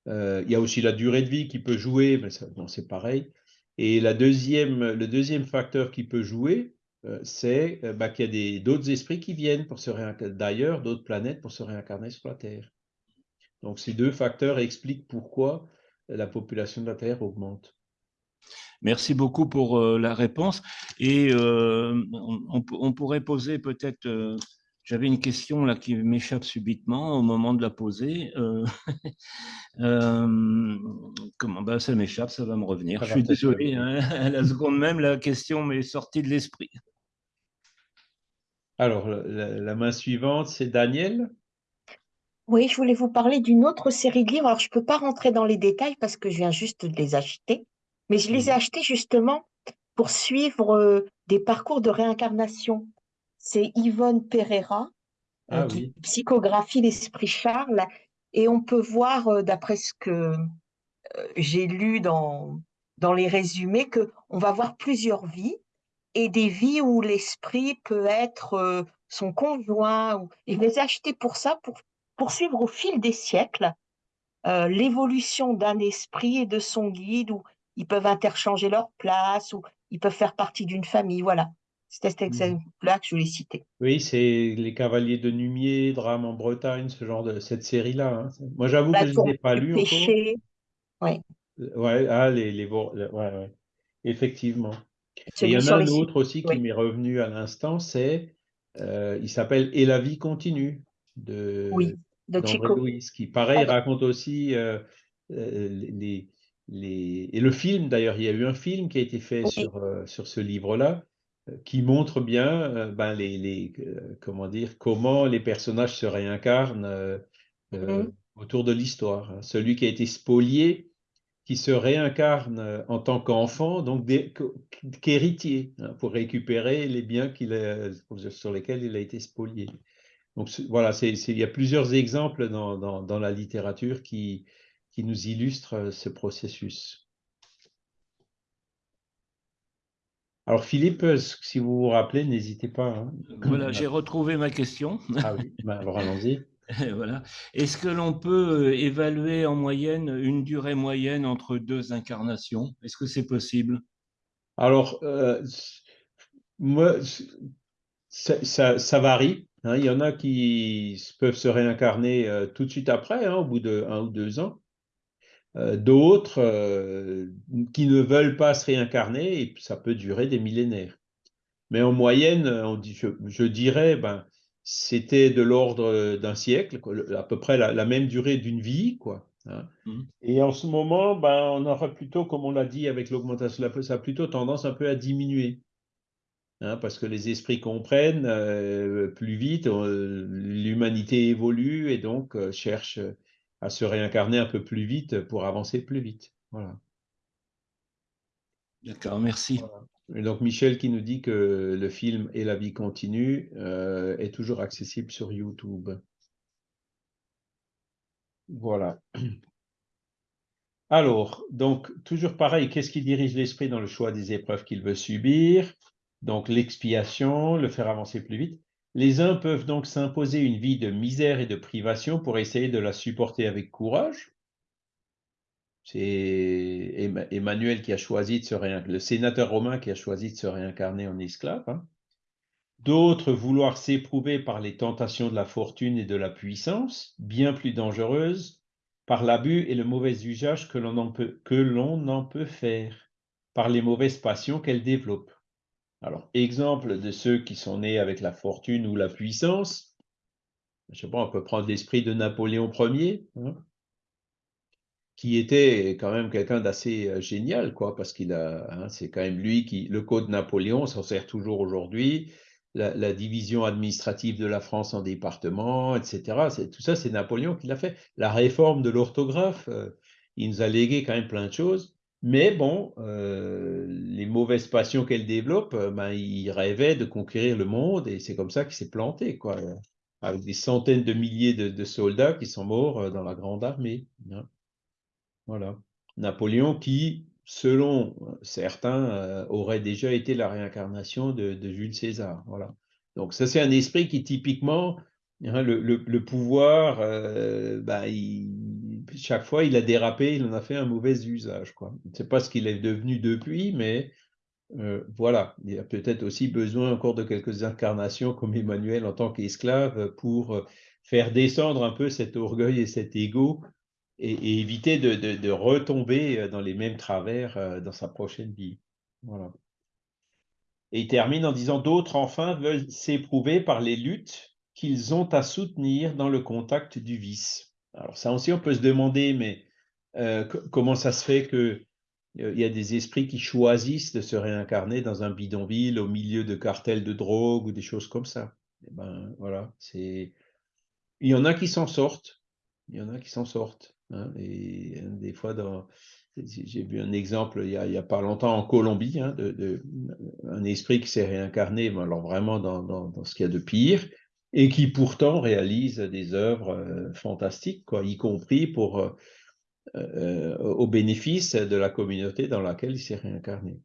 Euh, il y a aussi la durée de vie qui peut jouer, mais c'est pareil. Et le deuxième facteur qui peut jouer, c'est euh, bah, qu'il y a d'autres esprits qui viennent pour se réincarner d'ailleurs, d'autres planètes pour se réincarner sur la Terre. Donc ces deux facteurs expliquent pourquoi la population de la Terre augmente. Merci beaucoup pour euh, la réponse. Et on, pourrait poser peut-être j'avais une question là qui m'échappe subitement au moment de la poser. Euh, euh, comment bah, Ça m'échappe, ça va me revenir. Je suis désolé, hein, à la seconde même, la question m'est sortie de l'esprit. Alors, la, main suivante, c'est Daniel. Oui, je voulais vous parler d'une autre série de livres. Alors, je ne peux pas rentrer dans les détails parce que je viens juste de les acheter, mais je les ai achetés justement pour suivre euh, des parcours de réincarnation c'est Yvonne Pereira euh, ah qui psychographie l'esprit Charles. Et on peut voir, euh, d'après ce que euh, j'ai lu dans, dans les résumés, qu'on va voir plusieurs vies et des vies où l'esprit peut être son conjoint. Et je les achetées pour ça, pour poursuivre au fil des siècles l'évolution d'un esprit et de son guide, où ils peuvent interchanger leur place, ou ils peuvent faire partie d'une famille. Voilà. C'était cet mmh. exemple-là que je voulais citer. Oui, c'est Les Cavaliers de Numier, Drame en Bretagne, ce genre de cette série-là. Hein. Moi, j'avoue que je ne l'ai pas lu péché. Oui. Ouais, ah, les, les, ouais, ouais. Effectivement. Il y en a un autre aussi qui m'est revenu à l'instant, c'est, euh, il s'appelle Et la vie continue de, oui, de Chico. Louis, qui pareil raconte aussi euh, euh, les, les, et le film d'ailleurs, il y a eu un film qui a été fait sur, sur ce livre-là, qui montre bien ben, les, euh, comment dire, comment les personnages se réincarnent euh, mmh autour de l'histoire. Hein. Celui qui a été spolié, qui se réincarne en tant qu'enfant, donc qu'héritier, hein, pour récupérer les biens sur lesquels il a été spolié. Donc voilà, il y a plusieurs exemples dans, dans la littérature qui, qui nous illustrent ce processus. Alors Philippe, si vous vous rappelez, n'hésitez pas. Hein. Voilà, j'ai retrouvé ma question. Ah oui, ben, alors allons-y. voilà. Est-ce que l'on peut évaluer en moyenne une durée moyenne entre deux incarnations? Est-ce que c'est possible? Alors, euh, moi, ça, varie. Hein. Il y en a qui peuvent se réincarner euh, tout de suite après, hein, au bout de un ou deux ans. Euh, d'autres qui ne veulent pas se réincarner, ça peut durer des millénaires. Mais en moyenne, dit, je, dirais, ben, c'était de l'ordre d'un siècle, à peu près la, même durée d'une vie. Quoi, hein. mmh. Et en ce moment, ben, on aura plutôt, comme on l'a dit avec l'augmentation de la ça a plutôt tendance un peu à diminuer. Hein, parce que les esprits comprennent euh, plus vite, l'humanité évolue et donc cherche à se réincarner un peu plus vite pour avancer plus vite. Voilà. D'accord, merci. Donc Michel qui nous dit que le film Et la vie continue euh, est toujours accessible sur YouTube. Voilà. Alors, donc, toujours pareil, qu'est-ce qui dirige l'esprit dans le choix des épreuves qu'il veut subir? Donc, l'expiation, le faire avancer plus vite. Les uns peuvent donc s'imposer une vie de misère et de privation pour essayer de la supporter avec courage. C'est Emmanuel qui a choisi de se réincarner, le sénateur romain qui a choisi de se réincarner en esclave. Hein. D'autres vouloir s'éprouver par les tentations de la fortune et de la puissance, bien plus dangereuses, par l'abus et le mauvais usage que l'on en, peut faire, par les mauvaises passions qu'elles développent. Alors, exemple de ceux qui sont nés avec la fortune ou la puissance, je sais pas, on peut prendre l'esprit de Napoléon Ier, hein, qui était quand même quelqu'un d'assez euh, génial, quoi, parce qu'il a, hein, c'est quand même lui qui, le code Napoléon s'en sert toujours aujourd'hui. la, division administrative de la France en départements, etc. Tout ça, c'est Napoléon qui l'a fait. La réforme de l'orthographe, euh, il nous a légué quand même plein de choses. Mais bon, euh, les mauvaises passions qu'elle développe, ben, il rêvait de conquérir le monde et c'est comme ça qu'il s'est planté, quoi, avec des centaines de milliers de, soldats qui sont morts dans la grande armée. Hein. Voilà. Napoléon qui, selon certains, euh, aurait déjà été la réincarnation de, Jules César. Voilà. Donc ça, c'est un esprit qui typiquement, hein, le, pouvoir, euh, bah, chaque fois, il a dérapé, il en a fait un mauvais usage. Je ne sais pas ce qu'il est devenu depuis, mais euh, voilà, il y a peut-être aussi besoin encore de quelques incarnations comme Emmanuel en tant qu'esclave pour faire descendre un peu cet orgueil et cet ego et, éviter de, retomber euh, dans les mêmes travers euh, dans sa prochaine vie. Voilà. Et il termine en disant D'autres, enfin, veulent s'éprouver par les luttes qu'ils ont à soutenir dans le contact du vice. Alors, ça aussi, on peut se demander, mais euh, comment ça se fait qu'il il y a des esprits qui choisissent de se réincarner dans un bidonville au milieu de cartels de drogue ou des choses comme ça? Eh ben, voilà, c'est. Il y en a qui s'en sortent. Il y en a qui s'en sortent. Hein, et euh, des fois, j'ai vu un exemple il n'y a, pas longtemps en Colombie, hein, un esprit qui s'est réincarné, alors vraiment dans, ce qu'il y a de pire, et qui pourtant réalise des œuvres euh, fantastiques, quoi, y compris pour, euh, au bénéfice de la communauté dans laquelle il s'est réincarné.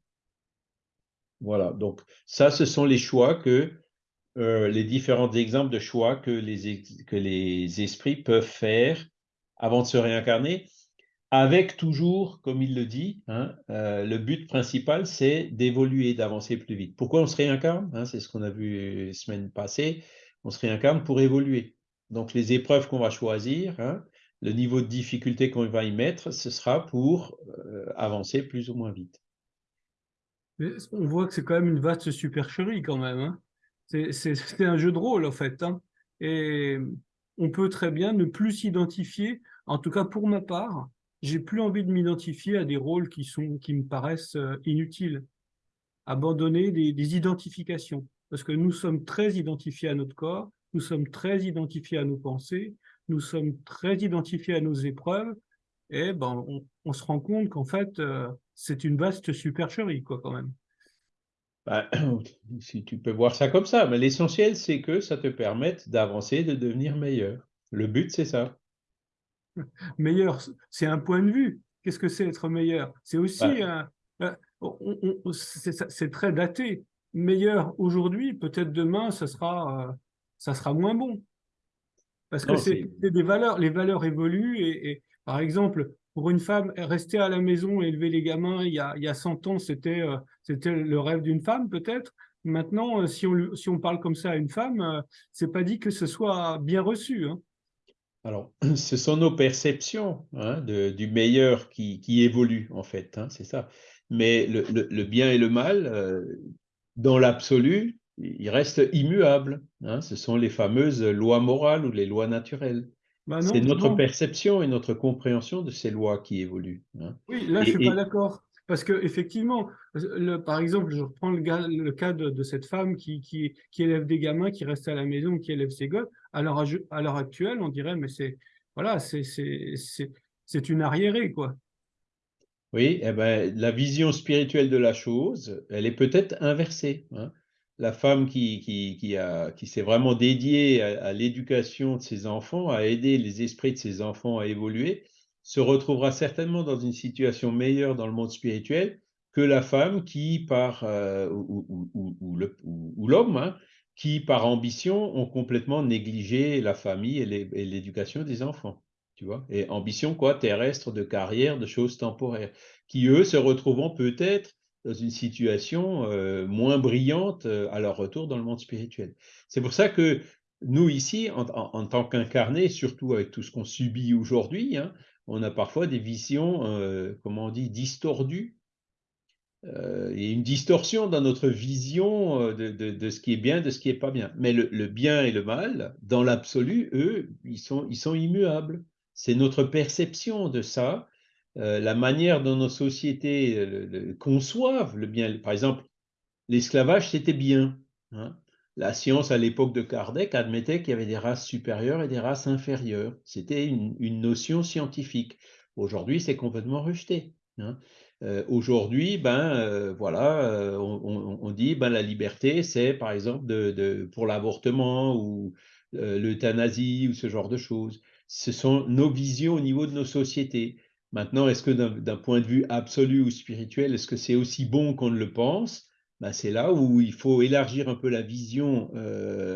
Voilà, donc ça, ce sont les choix que, les différents exemples de choix que les esprits peuvent faire avant de se réincarner, avec toujours, comme il le dit, hein, euh, le but principal, c'est d'évoluer, d'avancer plus vite. Pourquoi on se réincarne hein, C'est ce qu'on a vu la semaine passée. On se réincarne pour évoluer. Donc les épreuves qu'on va choisir, hein, le niveau de difficulté qu'on va y mettre, ce sera pour euh, avancer plus ou moins vite. on voit que c'est quand même une vaste supercherie quand même. C'est un jeu de rôle en fait. Et on peut très bien ne plus s'identifier. En tout cas, pour ma part, j'ai plus envie de m'identifier à des rôles qui, sont, qui me paraissent euh, inutiles. Abandonner des, identifications. Parce que nous sommes très identifiés à notre corps, nous sommes très identifiés à nos pensées, nous sommes très identifiés à nos épreuves, et ben, on, se rend compte qu'en fait, euh, c'est une vaste supercherie, quoi, quand même. Bah, si tu peux voir ça comme ça, mais l'essentiel, c'est que ça te permette d'avancer, de devenir meilleur. Le but, c'est ça. Meilleur, c'est un point de vue. Qu'est-ce que c'est être meilleur? C'est aussi un. c'est très daté. Meilleur aujourd'hui, peut-être demain, ça sera, euh, ça sera moins bon. Parce que c'est des valeurs, les valeurs évoluent et par exemple, pour une femme, rester à la maison et élever les gamins, il y a, il y a 100 ans, c'était euh, c'était le rêve d'une femme, peut-être. Maintenant, euh, si on, si on parle comme ça à une femme, c'est pas dit que ce soit bien reçu. Hein. Alors, ce sont nos perceptions hein, de, du meilleur qui, qui évoluent, en fait, hein, c'est ça. Mais le, le, bien et le mal, dans l'absolu, ils restent immuables. ce sont les fameuses lois morales ou les lois naturelles. Bah c'est notre perception et notre compréhension de ces lois qui évoluent. Hein. Oui, là, je ne suis pas d'accord. Parce que effectivement, par exemple, je reprends le, cas de, cette femme qui, élève des gamins, qui reste à la maison, qui élève ses gosses. À l'heure actuelle, on dirait, mais c'est voilà, c'est une arriérée, quoi. Oui, eh ben, la vision spirituelle de la chose, elle est peut-être inversée. Hein la femme qui s'est vraiment dédiée à, l'éducation de ses enfants, à aider les esprits de ses enfants à évoluer, se retrouvera certainement dans une situation meilleure dans le monde spirituel que la femme qui, par, euh, ou, l'homme, hein, qui, par ambition, ont complètement négligé la famille et l'éducation des enfants. Tu vois et ambition, quoi, terrestre, de carrière, de choses temporaires, qui, eux, se retrouveront peut-être dans une situation euh, moins brillante euh, à leur retour dans le monde spirituel. C'est pour ça que nous, ici, en, tant qu'incarnés, surtout avec tout ce qu'on subit aujourd'hui, hein, on a parfois des visions, euh, comment on dit, distordues. et une distorsion dans notre vision de, ce qui est bien, de ce qui n'est pas bien. Mais le, bien et le mal, dans l'absolu, eux, ils sont, immuables. C'est notre perception de ça euh, la manière dont nos sociétés euh, conçoivent le bien. Par exemple, l'esclavage, c'était bien. Hein. La science à l'époque de Kardec admettait qu'il y avait des races supérieures et des races inférieures. C'était une, notion scientifique. Aujourd'hui, c'est complètement rejeté. Hein. Euh, aujourd'hui, ben euh, voilà, euh, on, dit ben la liberté, c'est par exemple pour l'avortement ou l'euthanasie ou ce genre de choses. Ce sont nos visions au niveau de nos sociétés. Maintenant, est-ce que d'un point de vue absolu ou spirituel, est-ce que c'est aussi bon qu'on ne le pense? Ben, c'est là où il faut élargir un peu la vision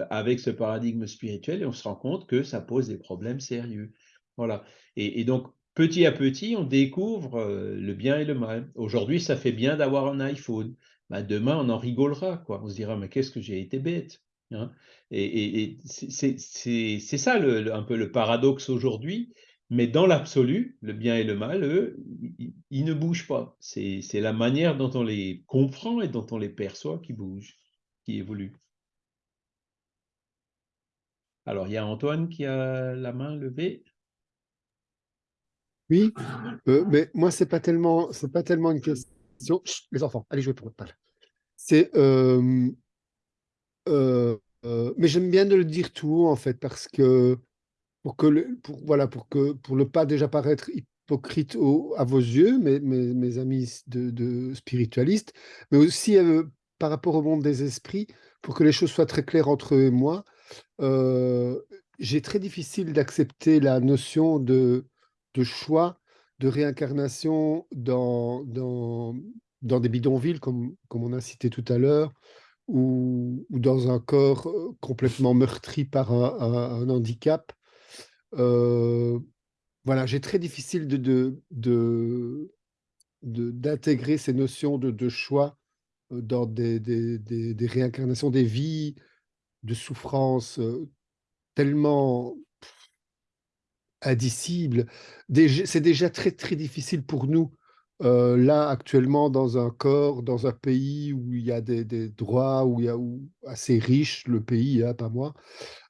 avec ce paradigme spirituel et on se rend compte que ça pose des problèmes sérieux. Voilà. et donc, petit à petit, on découvre euh, le bien et le mal. Aujourd'hui, ça fait bien d'avoir un iPhone. Bah, demain, on en rigolera. On se dira, mais qu'est-ce que j'ai été bête. Hein? et, c'est ça un peu le paradoxe aujourd'hui. Mais dans l'absolu, le bien et le mal, eux, ils, ne bougent pas. C'est la manière dont on les comprend et dont on les perçoit qui bouge, qui évolue. Alors, il y a Antoine qui a la main levée. Oui, euh, mais moi, c'est pas tellement, pas tellement une question. les enfants, allez jouer pour votre balle. C'est, euh, euh, mais j'aime bien de le dire tout en fait parce que pour que le, pour voilà pour que pour ne pas déjà paraître hypocrite à vos yeux, mes, mes, amis de, spiritualistes, mais aussi par rapport au monde des esprits, pour que les choses soient très claires entre eux et moi. j'ai très difficile d'accepter la notion de de choix de réincarnation dans, dans, dans des bidonvilles, comme, comme on a cité tout à l'heure, ou, ou, dans un corps euh, complètement meurtri par un, handicap. Euh, voilà, j'ai très difficile de, d'intégrer ces notions de, choix euh, dans des, des, des, des, réincarnations, des vies de souffrance tellement indicible. C'est déjà très, très difficile pour nous, euh, là, actuellement, dans un corps, dans un pays où il y a des, droits, où il y a où, assez riche, le pays, hein, pas moi.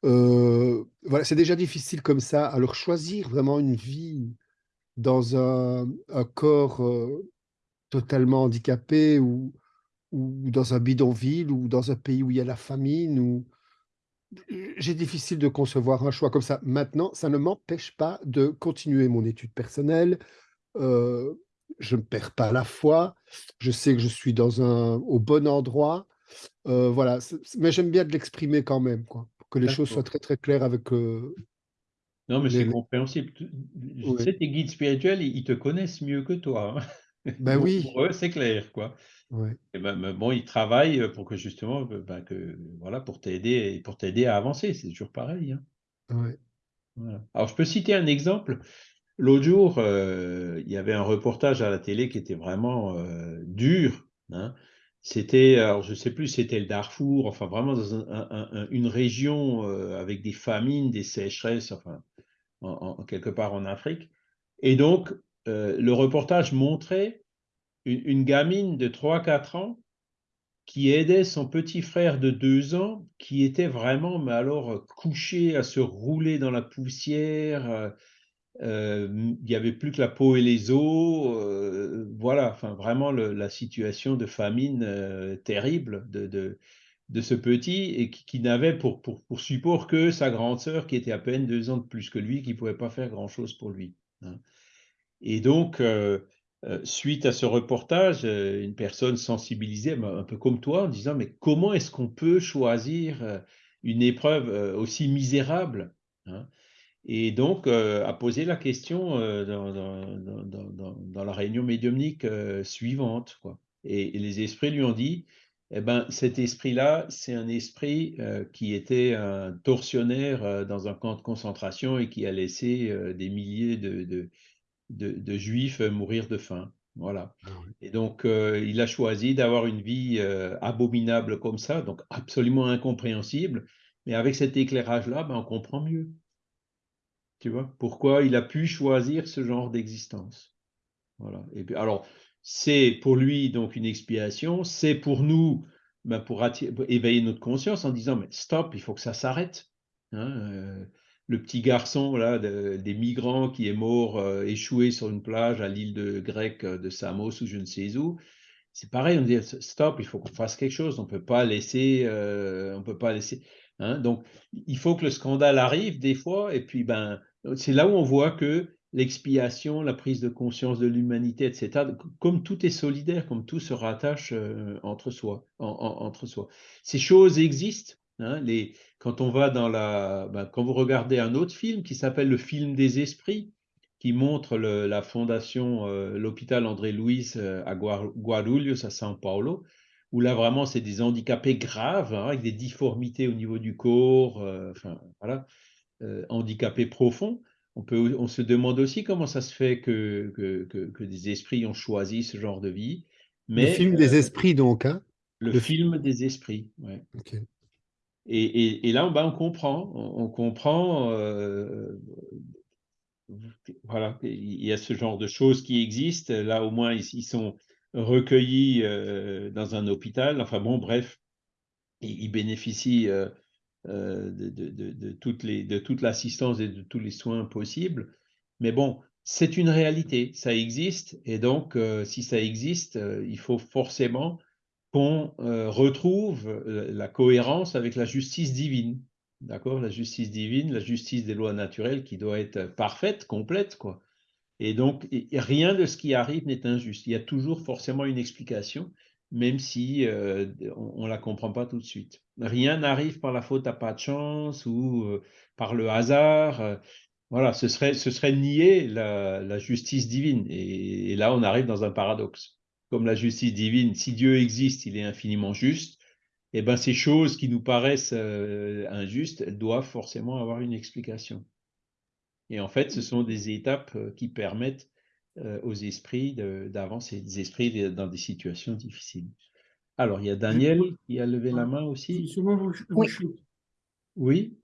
Euh, voilà, c'est déjà difficile comme ça. Alors, choisir vraiment une vie dans un, corps euh, totalement handicapé ou, ou dans un bidonville ou dans un pays où il y a la famine ou j'ai difficile de concevoir un choix comme ça. Maintenant, ça ne m'empêche pas de continuer mon étude personnelle. Je ne perds pas la foi. Je sais que je suis dans un, au bon endroit. Euh, voilà, mais j'aime bien de l'exprimer quand même, quoi, pour que les choses soient très très claires avec. Euh, non, mais c'est compréhensible. Je sais, tes guides spirituels, ils te connaissent mieux que toi. Hein. Ben oui. Pour eux, c'est clair, quoi. Et ben, bon, ils travaillent pour que justement, ben, que, voilà, pour t'aider, pour t'aider à avancer. C'est toujours pareil. Hein. Alors, je peux citer un exemple. L'autre jour, il y avait un reportage à la télé qui était vraiment dur. Hein. C'était, je sais plus, c'était le Darfour, enfin vraiment dans une région avec des famines, des sécheresses, enfin en, quelque part en Afrique. Et donc, le reportage montrait une, gamine de 3-4 ans qui aidait son petit frère de 2 ans qui était vraiment, mais alors, couché à se rouler dans la poussière. Euh, euh, il n'y avait plus que la peau et les os. Euh, voilà, enfin, vraiment la situation de famine terrible de, ce petit et qui, n'avait pour, support que sa grande sœur qui était à peine deux ans de plus que lui, qui ne pouvait pas faire grand-chose pour lui. Hein. Et donc, euh, suite à ce reportage, euh, une personne sensibilisée, un peu comme toi, en disant mais comment est-ce qu'on peut choisir euh, une épreuve aussi misérable hein Et donc a posé la question dans, la réunion médiumnique suivante. Quoi. Et, les esprits lui ont dit eh ben, cet esprit-là, c'est un esprit qui était un tortionnaire dans un camp de concentration et qui a laissé des milliers de de, juifs euh, mourir de faim. Voilà. Ah et donc, euh, il a choisi d'avoir une vie euh, abominable comme ça, donc absolument incompréhensible. Mais avec cet éclairage-là, ben, on comprend mieux. Tu vois, pourquoi il a pu choisir ce genre d'existence. Voilà. Et puis, alors, c'est pour lui donc une expiation, c'est pour nous ben, pour, éveiller notre conscience en disant mais stop, il faut que ça s'arrête. Hein, le petit garçon là, des migrants qui est mort, euh, échoué sur une plage à l'île de grecque euh, de Samos ou je ne sais où, c'est pareil, on dit stop, il faut qu'on fasse quelque chose, on peut pas laisser, on peut pas laisser. Hein, donc, il faut que le scandale arrive des fois, et puis ben, c'est là où on voit que l'expiation, la prise de conscience de l'humanité, etc., comme tout est solidaire, comme tout se rattache euh, entre, soi, entre soi. Ces choses existent. Hein, les, quand on va dans la, ben, quand vous regardez un autre film qui s'appelle le film des esprits, qui montre la fondation, euh, l'hôpital André Louis euh, à Guarulhos, à São Paulo, où là vraiment c'est des handicapés graves, hein, avec des difformités au niveau du corps, euh, enfin voilà, euh, handicapés profonds. On, peut, on se demande aussi comment ça se fait que, que, que, des esprits ont choisi ce genre de vie. Mais, le film des euh, esprits donc, hein? Le, film des esprits, ouais. Et, et, et, là, ben, on comprend, on, comprend voilà, il y a ce genre de choses qui existent. Là, au moins, ils sont recueillis euh, dans un hôpital. Enfin bon, bref, ils, bénéficient euh, euh, de, de, de, toutes les, de toute l'assistance et de tous les soins possibles. Mais bon, c'est une réalité, ça existe. Et donc, si ça existe, il faut forcément qu'on retrouve la cohérence avec la justice divine. D'accord? La justice divine, la justice des lois naturelles qui doit être parfaite, complète, quoi. Et donc, rien de ce qui arrive n'est injuste. Il y a toujours forcément une explication, même si euh, on ne la comprend pas tout de suite. Rien n'arrive par la faute à pas de chance ou euh, par le hasard. Euh, voilà, ce serait, ce serait nier la, justice divine. Et, là, on arrive dans un paradoxe. Comme la justice divine, si Dieu existe, il est infiniment juste. Et eh ben, ces choses qui nous paraissent injustes, elles doivent forcément avoir une explication. Et en fait, ce sont des étapes euh, qui permettent euh, aux esprits d'avancer, des esprits dans des situations difficiles. Alors, il y a Daniel qui a levé la main aussi. Oui. oui.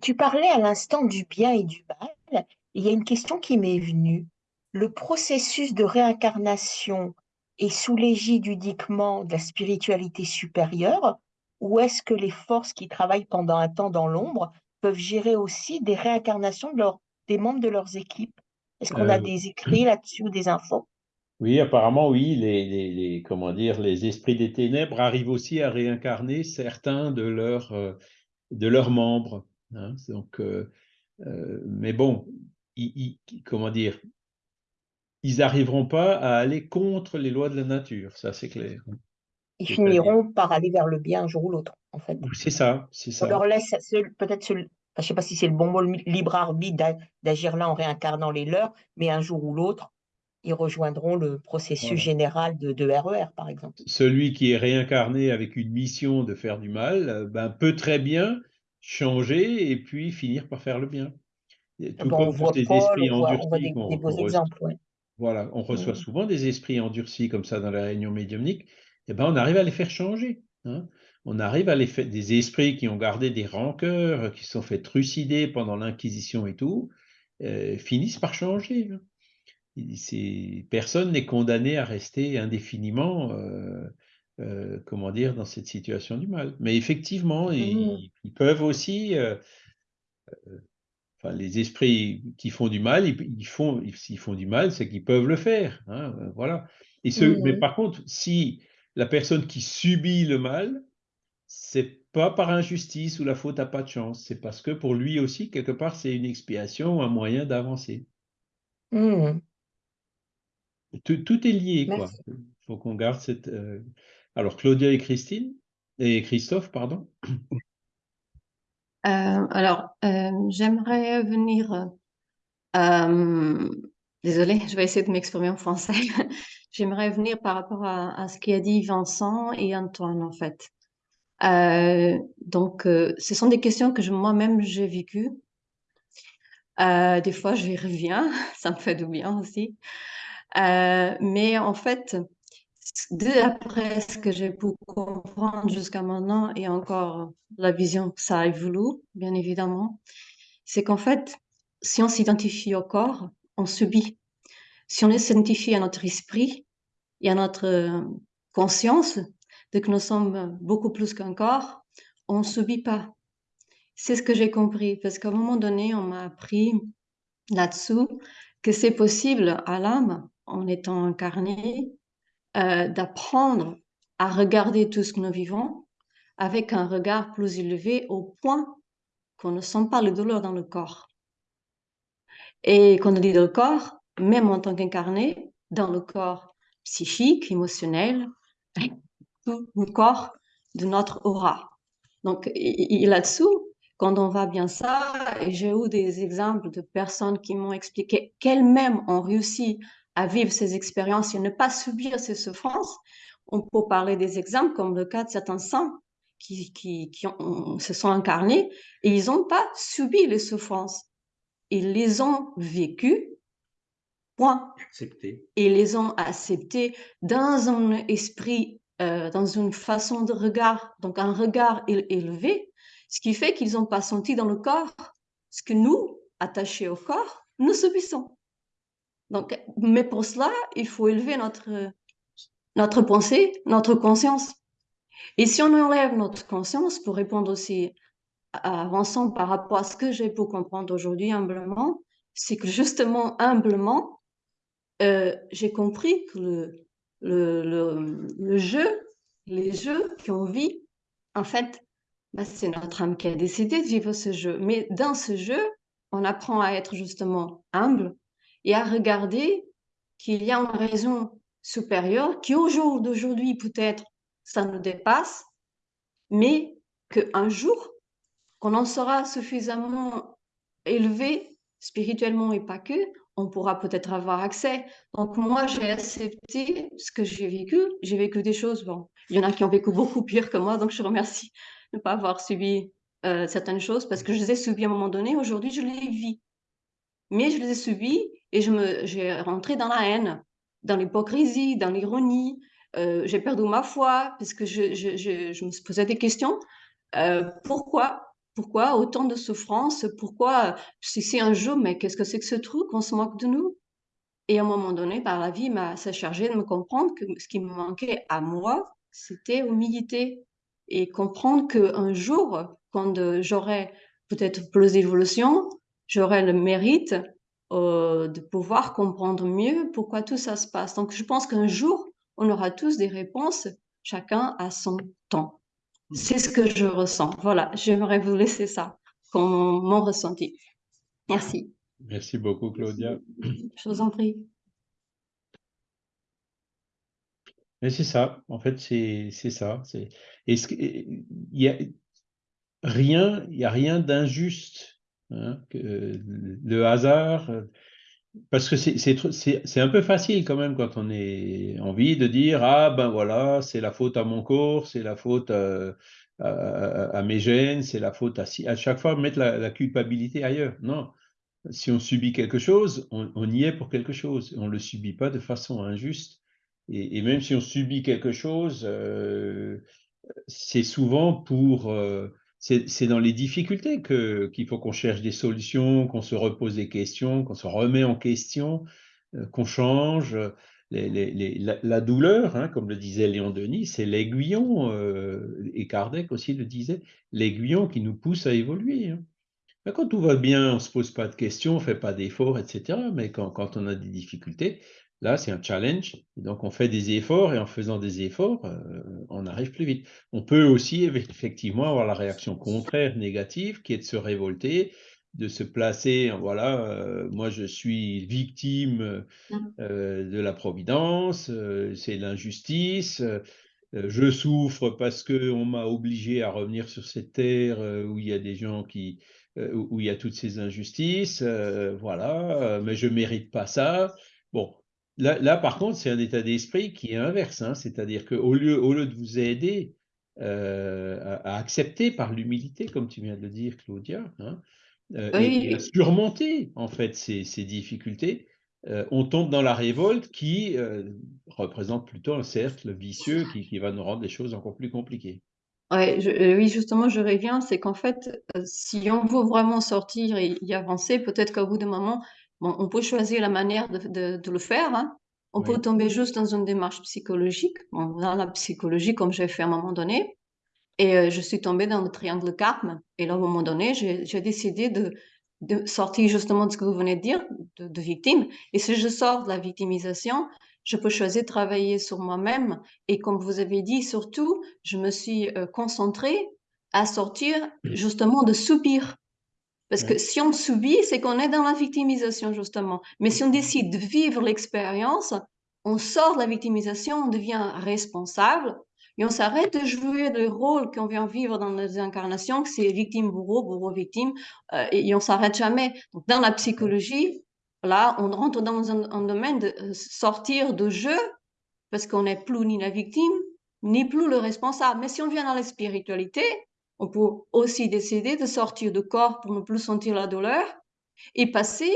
Tu parlais à l'instant du bien et du mal. Il y a une question qui m'est venue. Le processus de réincarnation est sous l'égide uniquement de la spiritualité supérieure ou est-ce que les forces qui travaillent pendant un temps dans l'ombre peuvent gérer aussi des réincarnations de leur des membres de leurs équipes? Est-ce qu'on a euh, des écrits là-dessus ou des infos? Oui, apparemment, oui. Les, les, comment dire, les esprits des ténèbres arrivent aussi à réincarner certains de leurs, euh, de leurs membres. Hein. Donc, euh, mais bon, ils, comment dire, ils n'arriveront pas à aller contre les lois de la nature, ça c'est clair. Ils finiront par aller vers le bien un jour ou l'autre, en fait. C'est ça, c'est ça. On leur laisse peut-être je ne sais pas si c'est le bon mot, le libre arbitre d'agir là en réincarnant les leurs, mais un jour ou l'autre, ils rejoindront le processus général de, RER, e par exemple. Celui qui est réincarné avec une mission de faire du mal euh, ben, peut très bien changer et puis finir par faire le bien. Tout comme on des esprits endurcis. des, beaux exemples, Voilà, on reçoit souvent des esprits endurcis comme ça dans la réunion médiumnique, et eh ben on arrive à les faire changer. Hein on arrive à les faire, des esprits qui ont gardé des rancœurs, qui sont fait trucider pendant l'Inquisition et tout, euh, finissent par changer. Personne n'est condamné à rester indéfiniment, euh, euh, comment dire, dans cette situation du mal. Mais effectivement, ils, peuvent aussi, enfin, les esprits qui font du mal, ils, font, s'ils font du mal, c'est qu'ils peuvent le faire. Hein, voilà. Et ce, Mais par contre, si la personne qui subit le mal, c'est pas par injustice ou la faute à pas de chance, c'est parce que pour lui aussi, quelque part, c'est une expiation, un moyen d'avancer. Mmh. Tout, est lié, quoi. Il faut qu'on garde cette. Euh, alors, Claudia et Christine, et Christophe, pardon. Euh, alors, euh, j'aimerais venir. désolée, je vais essayer de m'exprimer en français. j'aimerais venir par rapport à, à ce qu'a dit Vincent et Antoine, en fait. Euh, donc, euh, ce sont des questions que moi-même j'ai vécues. Euh, des fois, je reviens, ça me fait du bien aussi. mais en fait, d'après ce que j'ai pu comprendre jusqu'à maintenant, et encore la vision, ça a évolué, bien évidemment, c'est qu'en fait, si on s'identifie au corps, on subit. Si on s'identifie à notre esprit et à notre conscience, que nous sommes beaucoup plus qu'un corps, on ne subit pas. C'est ce que j'ai compris, parce qu'à un moment donné, on m'a appris là-dessous que c'est possible à l'âme, en étant incarné, d'apprendre à regarder tout ce que nous vivons avec un regard plus élevé au point qu'on ne sent pas le douleur dans le corps. Et quand on dit dans le corps, même en tant qu'incarné, dans le corps psychique, émotionnel, tout le corps de notre aura. Donc, là-dessous, quand on va bien ça, j'ai eu des exemples de personnes qui m'ont expliqué qu'elles-mêmes ont réussi à vivre ces expériences et ne pas subir ces souffrances, on peut parler des exemples comme le cas de certains saints qui, qui, qui se sont incarnés et ils n'ont pas subi les souffrances. Ils les ont vécues, point. Accepté. Ils les ont acceptées dans un esprit, euh, dans une façon de regard, donc un regard élevé, ce qui fait qu'ils n'ont pas senti dans le corps ce que nous, attachés au corps, nous subissons. Donc, mais pour cela, il faut élever notre, notre pensée, notre conscience. Et si on enlève notre conscience, pour répondre aussi avançant par rapport à ce que j'ai pu comprendre aujourd'hui humblement, c'est que justement, humblement, euh, j'ai compris que le, le, le, jeu, les jeux qu'on vit, en fait, bah, c'est notre âme qui a décidé de vivre ce jeu. Mais dans ce jeu, on apprend à être justement humble et à regarder qu'il y a une raison supérieure qui au jour d'aujourd'hui peut-être ça nous dépasse, mais qu'un jour, qu'on en sera suffisamment élevé spirituellement et pas que, on pourra peut-être avoir accès. Donc moi, j'ai accepté ce que j'ai vécu. J'ai vécu des choses, bon, il y en a qui ont vécu beaucoup pire que moi, donc je remercie de ne pas avoir subi euh, certaines choses parce que je les ai subies à un moment donné. Aujourd'hui, je les vis. Mais je les ai subies et je me, j'ai rentré dans la haine, dans l'hypocrisie, dans l'ironie, euh, j'ai perdu ma foi parce que je, je, je, je, me posais des questions. Euh, pourquoi Pourquoi autant de souffrance Pourquoi si c'est un jour, mais qu'est-ce que c'est que ce truc On se moque de nous? Et à un moment donné, par la vie m'a s'est chargé de me comprendre que ce qui me manquait à moi, c'était humilité et comprendre qu'un jour, quand euh, j'aurai peut-être plus d'évolution, j'aurai le mérite euh, de pouvoir comprendre mieux pourquoi tout ça se passe. Donc, je pense qu'un jour, on aura tous des réponses, chacun à son temps. C'est ce que je ressens. Voilà, j'aimerais vous laisser ça comme mon ressenti. Merci. Merci beaucoup, Claudia. Je vous en prie. Mais c'est ça, en fait, c'est ça. Il y a rien, il y a rien d'injuste. Hein, le hasard, parce que c'est un peu facile quand même quand on est envie de dire ah ben voilà c'est la faute à mon corps c'est la faute à, à, mes gènes c'est la faute à à chaque fois mettre la, culpabilité ailleurs non. Si on subit quelque chose on, y est pour quelque chose. On le subit pas de façon injuste. Et, même si on subit quelque chose euh, c'est souvent pour euh, c'est dans les difficultés qu'il faut qu'on cherche des solutions, qu'on se repose des questions, qu'on se remet en question, euh, qu'on change. la, douleur, hein, comme le disait Léon Denis, c'est l'aiguillon, euh, et Kardec aussi le disait, l'aiguillon qui nous pousse à évoluer. Hein. Quand tout va bien, on ne se pose pas de questions, on ne fait pas d'efforts, etc. Mais quand, on a des difficultés, Là, c'est un challenge. donc, on fait des efforts et en faisant des efforts, euh, on arrive plus vite. On peut aussi effectivement avoir la réaction contraire, négative, qui est de se révolter, de se placer, voilà, euh, moi je suis victime mmh. euh, de la providence, c'est l'injustice, je souffre parce qu'on m'a obligé à revenir sur cette terre où il y a des gens qui, où il y a toutes ces injustices, voilà, mais je mérite pas ça. Bon, Là, par contre, c'est un état d'esprit qui est inverse, hein. c'est-à-dire qu'au lieu, au lieu de vous aider euh, à, accepter par l'humilité, comme tu viens de le dire, Claudia, hein, euh, et, à surmonter en fait ces, difficultés, euh, on tombe dans la révolte qui représente plutôt un cercle vicieux qui, va nous rendre les choses encore plus compliquées. oui, justement, je reviens, c'est qu'en fait, si on veut vraiment sortir et y avancer, peut-être qu'au bout d'un moment, on peut choisir la manière de, le faire. Hein. On peut tomber juste dans une démarche psychologique, dans la psychologie comme j'ai fait à un moment donné. Et euh, je suis tombée dans le triangle karma. Et là, à un moment donné, j'ai décidé de, sortir justement de ce que vous venez de dire, de, victime. Et si je sors de la victimisation, je peux choisir de travailler sur moi-même. Et comme vous avez dit, surtout, je me suis euh, concentrée à sortir justement de subir. Parce que si on subit, c'est qu'on est dans la victimisation, justement. Mais si on décide de vivre l'expérience, on sort de la victimisation, on devient responsable et on s'arrête de jouer le rôle qu'on vient vivre dans nos incarnations, que c'est victime, bourreau, bourreau, victime, euh, et, on s'arrête jamais. Donc, dans la psychologie, là, on rentre dans un, domaine de euh, sortir de jeu parce qu'on n'est plus ni la victime, ni plus le responsable. Mais si on vient dans la spiritualité, on peut aussi décider de sortir de corps pour ne plus sentir la douleur et passer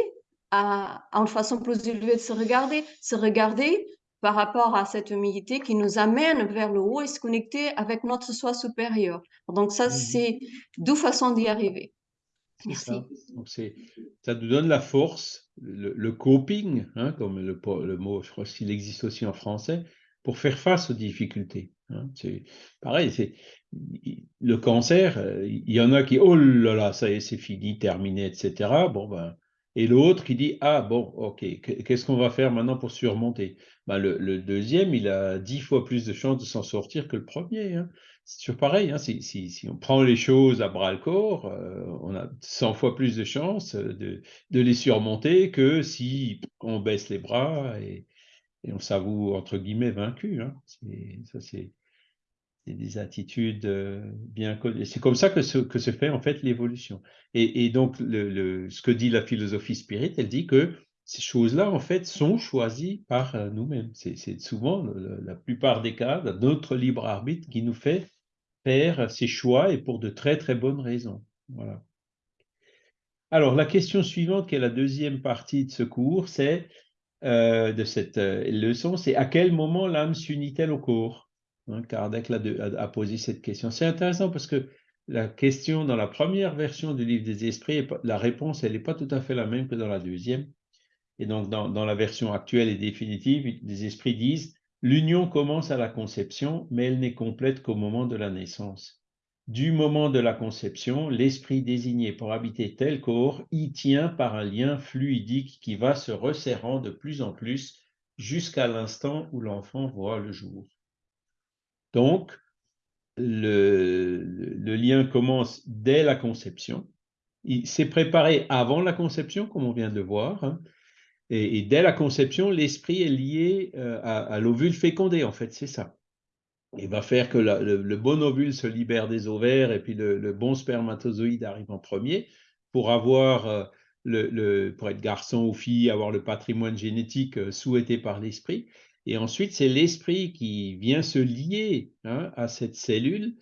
à, une façon plus élevée de se regarder, se regarder par rapport à cette humilité qui nous amène vers le haut et se connecter avec notre soi supérieur. Donc ça, mmh c'est deux façons d'y arriver. Merci. Ça. Donc ça nous donne la force, le, coping, hein, comme le, le, mot, je crois qu'il existe aussi en français, pour faire face aux difficultés. Hein. C'est pareil, le cancer, euh, il y en a qui, oh là là, ça y est, c'est fini, terminé, etc. Bon, ben, et l'autre qui dit, ah bon, ok, qu'est-ce qu'on va faire maintenant pour surmonter? Ben, le, deuxième, il a dix fois plus de chances de s'en sortir que le premier. Hein. C'est toujours pareil, hein. si, on prend les choses à bras le corps, euh, on a 100 fois plus de chances de, les surmonter que si on baisse les bras et, et on s'avoue, entre guillemets, vaincu. Hein. Ça, c'est des attitudes euh, bien connues. C'est comme ça que se, fait en fait l'évolution. Et, donc, ce que dit la philosophie spirit, elle dit que ces choses-là, en fait, sont choisies par euh, nous-mêmes. C'est souvent, la plupart des cas, notre libre arbitre qui nous fait faire ces choix et pour de très, très bonnes raisons. Voilà. Alors, la question suivante, qui est la deuxième partie de ce cours, c'est euh, de cette leçon, c'est à quel moment l'âme s'unit-elle au corps? Hein, Kardec a, posé cette question. C'est intéressant parce que la question dans la première version du livre des esprits, la réponse, elle n'est pas tout à fait la même que dans la deuxième. Et donc, dans, dans la version actuelle et définitive, les esprits disent L'union commence à la conception, mais elle n'est complète qu'au moment de la naissance. Du moment de la conception, l'esprit désigné pour habiter tel corps y tient par un lien fluidique qui va se resserrant de plus en plus jusqu'à l'instant où l'enfant voit le jour. Donc, le, lien commence dès la conception. Il s'est préparé avant la conception, comme on vient de voir. Hein. et, dès la conception, l'esprit est lié euh, à, l'ovule fécondé, en fait, c'est ça. Il va faire que le, bon ovule se libère des ovaires et puis le, bon spermatozoïde arrive en premier pour avoir euh, le, pour être garçon ou fille, avoir le patrimoine génétique euh, souhaité par l'esprit. Et ensuite, c'est l'esprit qui vient se lier hein, à cette cellule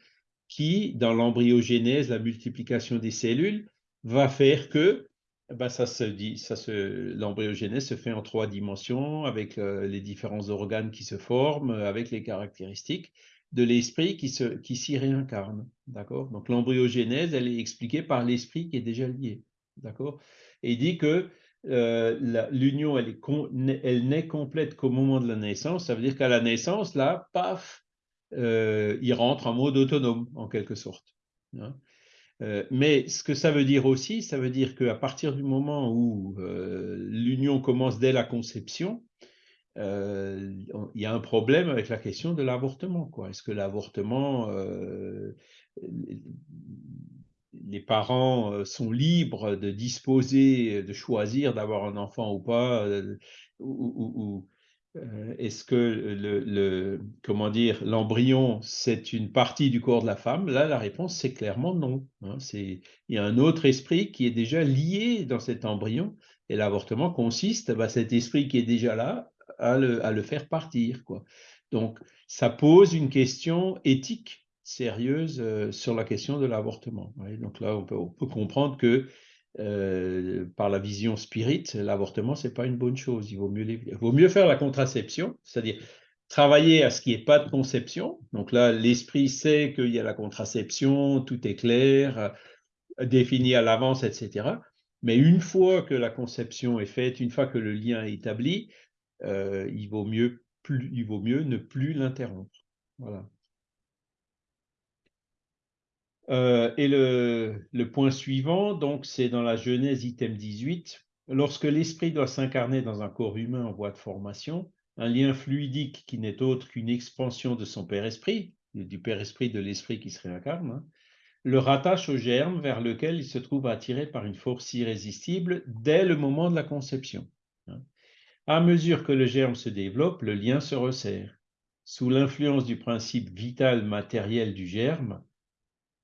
qui, dans l'embryogénèse, la multiplication des cellules, va faire que ben ça se dit, ça se, l'embryogénèse se fait en trois dimensions avec euh, les différents organes qui se forment, avec les caractéristiques de l'esprit qui, se, qui s'y réincarne. D'accord? Donc l'embryogénèse, elle est expliquée par l'esprit qui est déjà lié. D'accord? Et il dit que euh, l'union, elle, n'est complète qu'au moment de la naissance. Ça veut dire qu'à la naissance, là, paf, euh, il rentre en mode autonome, en quelque sorte. Hein. Euh, mais ce que ça veut dire aussi, ça veut dire qu'à partir du moment où l'union commence dès la conception, il y a un problème avec la question de l'avortement. Est-ce que l'avortement les parents sont libres de disposer, de choisir d'avoir un enfant ou pas, est-ce que le, comment dire l'embryon c'est une partie du corps de la femme? Là, la réponse c'est clairement non. Hein. il y a un autre esprit qui est déjà lié dans cet embryon et l'avortement consiste, bah, cet esprit qui est déjà là, à le, faire partir. Donc ça pose une question éthique sérieuse euh, sur la question de l'avortement. Donc là, on peut, comprendre que euh, par la vision spirit, l'avortement, c'est pas une bonne chose. Il vaut mieux, faire la contraception, c'est-à-dire travailler à ce qui n'y ait pas de conception. Donc là, l'esprit sait qu'il y a la contraception, tout est clair, euh, défini à l'avance, etc. Mais une fois que la conception est faite, une fois que le lien est établi, il, vaut mieux il vaut mieux ne plus l'interrompre. Voilà. Euh, et le, point suivant, donc, c'est dans la Genèse, item 18. Lorsque l'esprit doit s'incarner dans un corps humain en voie de formation, un lien fluidique qui n'est autre qu'une expansion de son Père Esprit, du Père Esprit de l'Esprit qui se réincarne, hein, le rattache au germe vers lequel il se trouve attiré par une force irrésistible dès le moment de la conception. Hein. À mesure que le germe se développe, le lien se resserre. Sous l'influence du principe vital matériel du germe,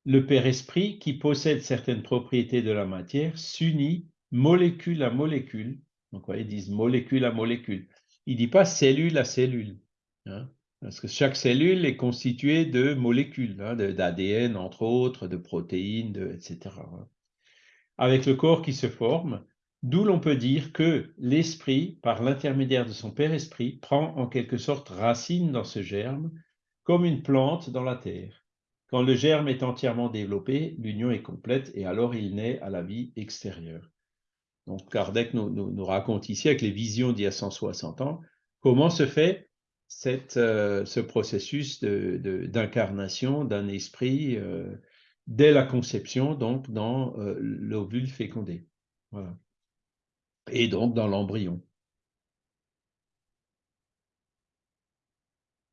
le Père Esprit, qui possède certaines propriétés de la matière, s'unit molécule à molécule. Donc, ils disent molécule à molécule. Il ne dit pas cellule à cellule. Hein. Parce que chaque cellule est constituée de molécules, hein, d'ADN entre autres, de protéines, etc. Hein. Avec le corps qui se forme, d'où l'on peut dire que l'esprit, par l'intermédiaire de son Père Esprit, prend en quelque sorte racine dans ce germe, comme une plante dans la terre. Quand le germe est entièrement développé, l'union est complète et alors il naît à la vie extérieure. Donc Kardec nous, raconte ici, avec les visions d'il y a 160 ans, comment se fait euh, ce processus d'incarnation d'un esprit euh, dès la conception, donc dans euh, l'ovule fécondé. Et donc dans l'embryon.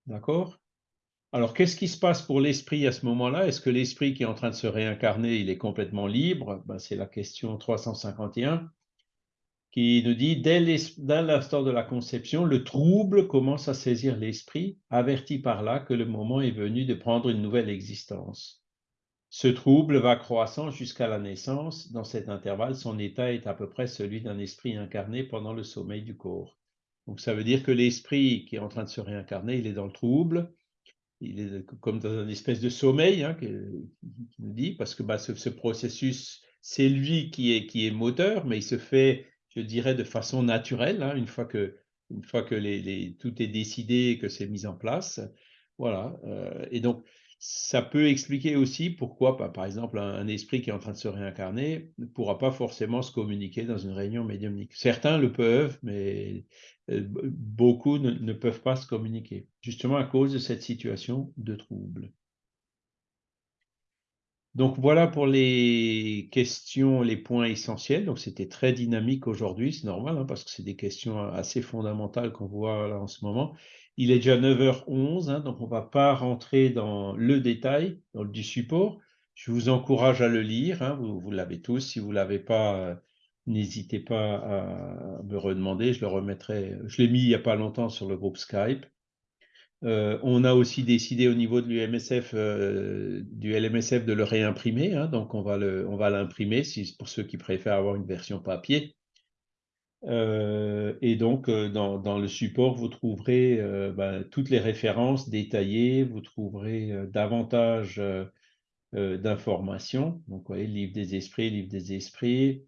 D'accord? Alors, qu'est-ce qui se passe pour l'esprit à ce moment-là? Est-ce que l'esprit qui est en train de se réincarner, il est complètement libre? Ben, C'est la question 351 qui nous dit, dès l'instant de la conception, le trouble commence à saisir l'esprit, averti par là que le moment est venu de prendre une nouvelle existence. Ce trouble va croissant jusqu'à la naissance. Dans cet intervalle, son état est à peu près celui d'un esprit incarné pendant le sommeil du corps. Donc ça veut dire que l'esprit qui est en train de se réincarner, il est dans le trouble, il est comme dans une espèce de sommeil, hein, dit, parce que bah, ce, processus, c'est lui qui est, moteur, mais il se fait je dirais, de façon naturelle, hein, une fois que, tout est décidé et que c'est mis en place. Voilà. Euh, et donc, ça peut expliquer aussi pourquoi, bah, par exemple, un, esprit qui est en train de se réincarner ne pourra pas forcément se communiquer dans une réunion médiumnique. Certains le peuvent, mais euh, beaucoup ne peuvent pas se communiquer, justement à cause de cette situation de trouble. Donc voilà pour les questions, les points essentiels. Donc c'était très dynamique aujourd'hui, c'est normal, hein, parce que c'est des questions assez fondamentales qu'on voit là en ce moment. Il est déjà 9h11, hein, donc on ne va pas rentrer dans le détail du support. Je vous encourage à le lire, hein, vous, l'avez tous. Si vous ne l'avez pas, euh, n'hésitez pas à me redemander, je le remettrai. Je l'ai mis il n'y a pas longtemps sur le groupe Skype. Euh, on a aussi décidé au niveau de l'UMSF, euh, du LMSF, de le réimprimer. Hein, donc, on va l'imprimer pour ceux qui préfèrent avoir une version papier. Euh, et donc, dans, le support, vous trouverez ben, toutes les références détaillées, vous trouverez davantage d'informations. Donc, vous voyez, livre des esprits, livre des esprits.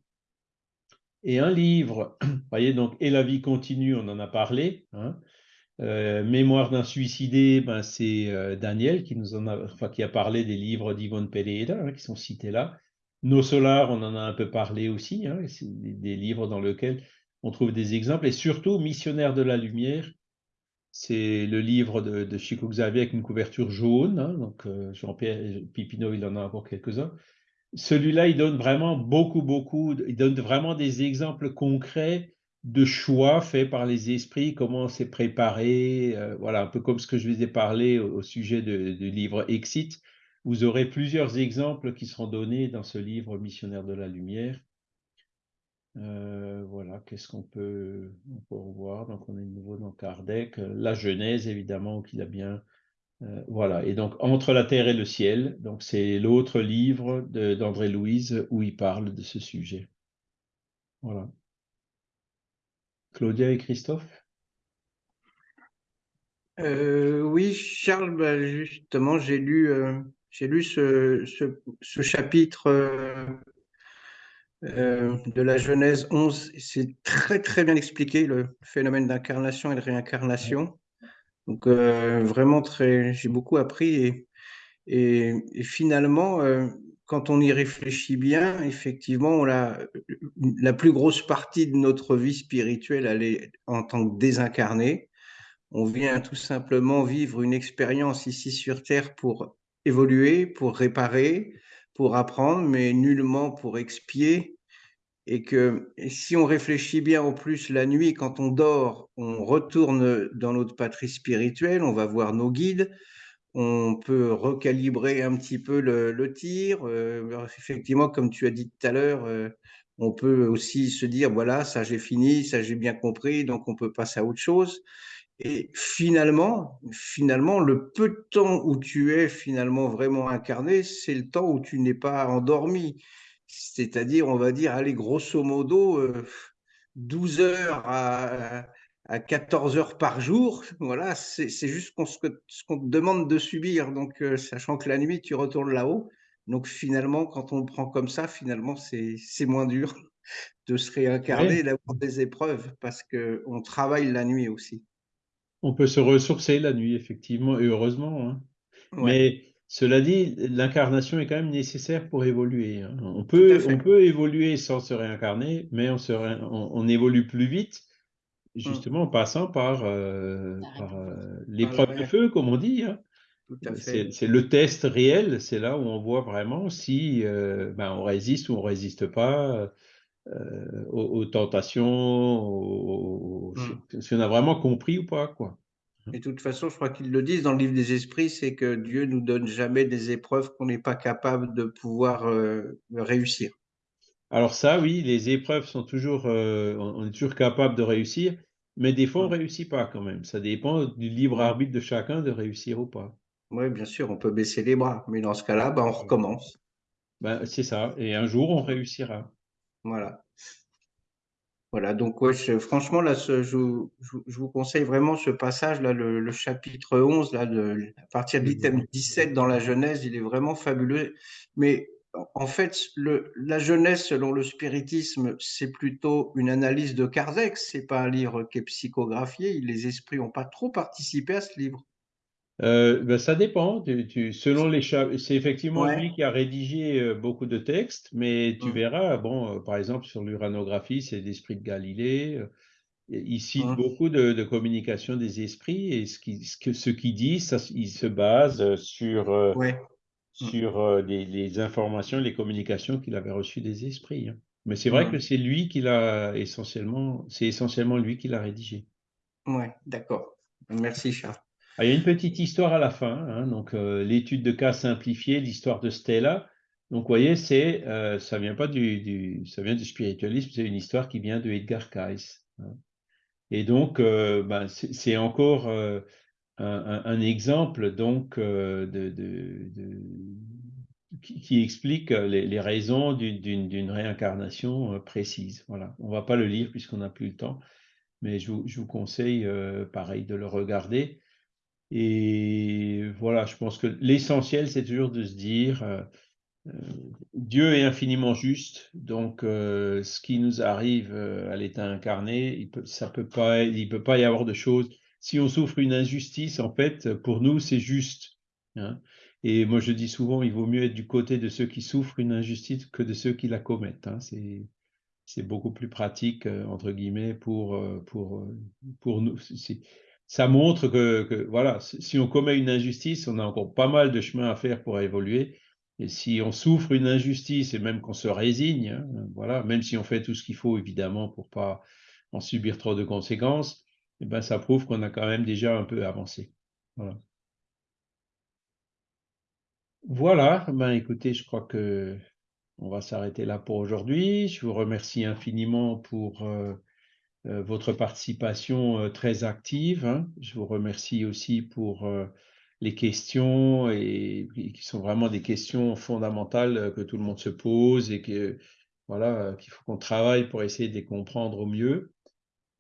Et un livre, vous voyez, donc, Et la vie continue, on en a parlé. Hein, euh, Mémoire d'un suicidé, ben, c'est euh, Daniel qui nous en a, qui a parlé des livres d'Yvonne Pereira hein, qui sont cités là. Nos Solars, on en a un peu parlé aussi, hein, c'est des, livres dans lesquels on trouve des exemples. Et surtout, Missionnaire de la Lumière, c'est le livre de, Chico Xavier avec une couverture jaune. Hein, donc euh, Jean-Pierre Pipineau, il en a encore quelques-uns. Celui-là, il donne vraiment beaucoup, beaucoup, il donne vraiment des exemples concrets de choix faits par les esprits, comment c'est préparé, euh, voilà, un peu comme ce que je vous ai parlé au, sujet du livre Exit. Vous aurez plusieurs exemples qui seront donnés dans ce livre Missionnaire de la Lumière. Euh, voilà, qu'est-ce qu'on peut, revoir? Donc, on est de nouveau dans Kardec. La Genèse, évidemment, qu'il a bien. Euh, voilà, et donc Entre la terre et le ciel, donc c'est l'autre livre d'André Louise où il parle de ce sujet. Voilà. Claudia et Christophe? Euh, Oui, Charles, bah, justement, j'ai lu, euh, j'ai lu ce, chapitre euh, de la Genèse 11. C'est très, très bien expliqué, le phénomène d'incarnation et de réincarnation. Donc, vraiment, très, j'ai beaucoup appris et, et finalement, quand on y réfléchit bien, effectivement, la, la plus grosse partie de notre vie spirituelle, elle est en tant que désincarné. On vient tout simplement vivre une expérience ici sur Terre pour évoluer, pour réparer, pour apprendre, mais nullement pour expier et que si on réfléchit bien en plus la nuit, quand on dort, on retourne dans notre patrie spirituelle, on va voir nos guides, on peut recalibrer un petit peu le, tir. Euh, effectivement, comme tu as dit tout à l'heure, euh, on peut aussi se dire, voilà, ça j'ai fini, ça j'ai bien compris, donc on peut passer à autre chose. Et finalement, finalement, le peu de temps où tu es finalement vraiment incarné, c'est le temps où tu n'es pas endormi. C'est-à-dire, on va dire, allez, grosso modo, 12 euh, heures à, à 14 heures par jour. Voilà, c'est juste ce qu'on te demande de subir. Donc, euh, sachant que la nuit, tu retournes là-haut. Donc, finalement, quand on le prend comme ça, finalement, c'est moins dur de se réincarner d'avoir des épreuves parce qu'on travaille la nuit aussi. On peut se ressourcer la nuit, effectivement, et heureusement. Hein. Mais cela dit, l'incarnation est quand même nécessaire pour évoluer. Hein. On, peut, on peut évoluer sans se réincarner, mais on, se on, évolue plus vite, mmh. justement en passant par, euh, euh, l'épreuve de feu, comme on dit. Hein. C'est le test réel, c'est là où on voit vraiment si euh, ben, on résiste ou on résiste pas euh, aux, tentations, mmh. si on a vraiment compris ou pas. Quoi. Et de toute façon, je crois qu'ils le disent dans le livre des esprits, c'est que Dieu nous donne jamais des épreuves qu'on n'est pas capable de pouvoir euh, réussir. Alors ça, oui, les épreuves sont toujours, euh, on est toujours capable de réussir, mais des fois on ne mmh. réussit pas quand même. Ça dépend du libre mmh. arbitre de chacun de réussir ou pas. Oui, bien sûr, on peut baisser les bras, mais dans ce cas-là, ben, on recommence. Ben, c'est ça, et un jour on réussira. Voilà. Voilà, donc franchement, là, je, vous conseille vraiment ce passage-là, le, chapitre 11, là, à partir de l'item 17 dans la Genèse, il est vraiment fabuleux. Mais en fait, la Genèse, selon le spiritisme, c'est plutôt une analyse de Kardec, c'est pas un livre qui est psychographié, les esprits n'ont pas trop participé à ce livre. Euh, ben, ça dépend. selon les c'est effectivement lui qui a rédigé euh, beaucoup de textes, mais tu mmh. verras, bon, euh, par exemple sur l'uranographie, c'est l'esprit de Galilée. il cite mmh. beaucoup de, communication des esprits et ce qu'il ce, dit, ça, il se base sur, mmh. sur les, informations, les communications qu'il avait reçues des esprits. Hein. Mais c'est vrai que c'est lui qui l'a essentiellement, c'est essentiellement lui qui l'a rédigé. Oui, d'accord. Merci Charles. Ah, il y a une petite histoire à la fin, hein, donc euh, l'étude de cas simplifiée, l'histoire de Stella. Donc, vous voyez, c'est, euh, ça vient pas du, ça vient du spiritualisme, c'est une histoire qui vient de Edgar Cayce. Hein. Et donc, euh, ben, c'est encore un, exemple donc de, qui, explique les, raisons d'une réincarnation précise. Voilà. On va pas le lire puisqu'on n'a plus le temps, mais je vous, je vous conseille, pareil, de le regarder. Et voilà, je pense que l'essentiel, c'est toujours de se dire, euh, euh, Dieu est infiniment juste, donc euh, ce qui nous arrive à l'état incarné, il peut, peut pas, peut pas y avoir de choses. Si on souffre une injustice, en fait, pour nous, c'est juste. Hein. Et moi, je dis souvent, il vaut mieux être du côté de ceux qui souffrent une injustice que de ceux qui la commettent. Hein. C'est c'est beaucoup plus pratique, entre guillemets, pour, pour, pour nous ça montre que, voilà, si on commet une injustice, on a encore pas mal de chemin à faire pour évoluer. Et si on souffre une injustice et même qu'on se résigne, hein, voilà, même si on fait tout ce qu'il faut évidemment pour pas en subir trop de conséquences, eh ben ça prouve qu'on a quand même déjà un peu avancé. Voilà. Ben écoutez, je crois que on va s'arrêter là pour aujourd'hui. Je vous remercie infiniment pour euh, votre participation euh, très active. Hein. Je vous remercie aussi pour euh, les questions et, qui sont vraiment des questions fondamentales que tout le monde se pose et que voilà qu'il faut qu'on travaille pour essayer de les comprendre au mieux.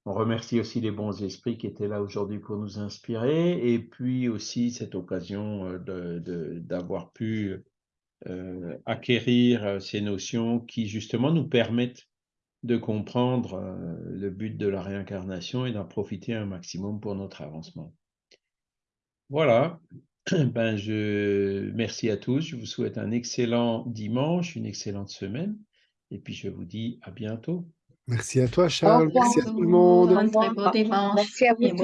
On remercie aussi les bons esprits qui étaient là aujourd'hui pour nous inspirer et puis aussi cette occasion d'avoir pu acquérir ces notions qui justement nous permettent de comprendre euh, le but de la réincarnation et d'en profiter un maximum pour notre avancement. Voilà, ben je merci à tous, je vous souhaite un excellent dimanche, une excellente semaine, et puis je vous dis à bientôt. Merci à toi Charles, merci à tout le monde. Merci à vous.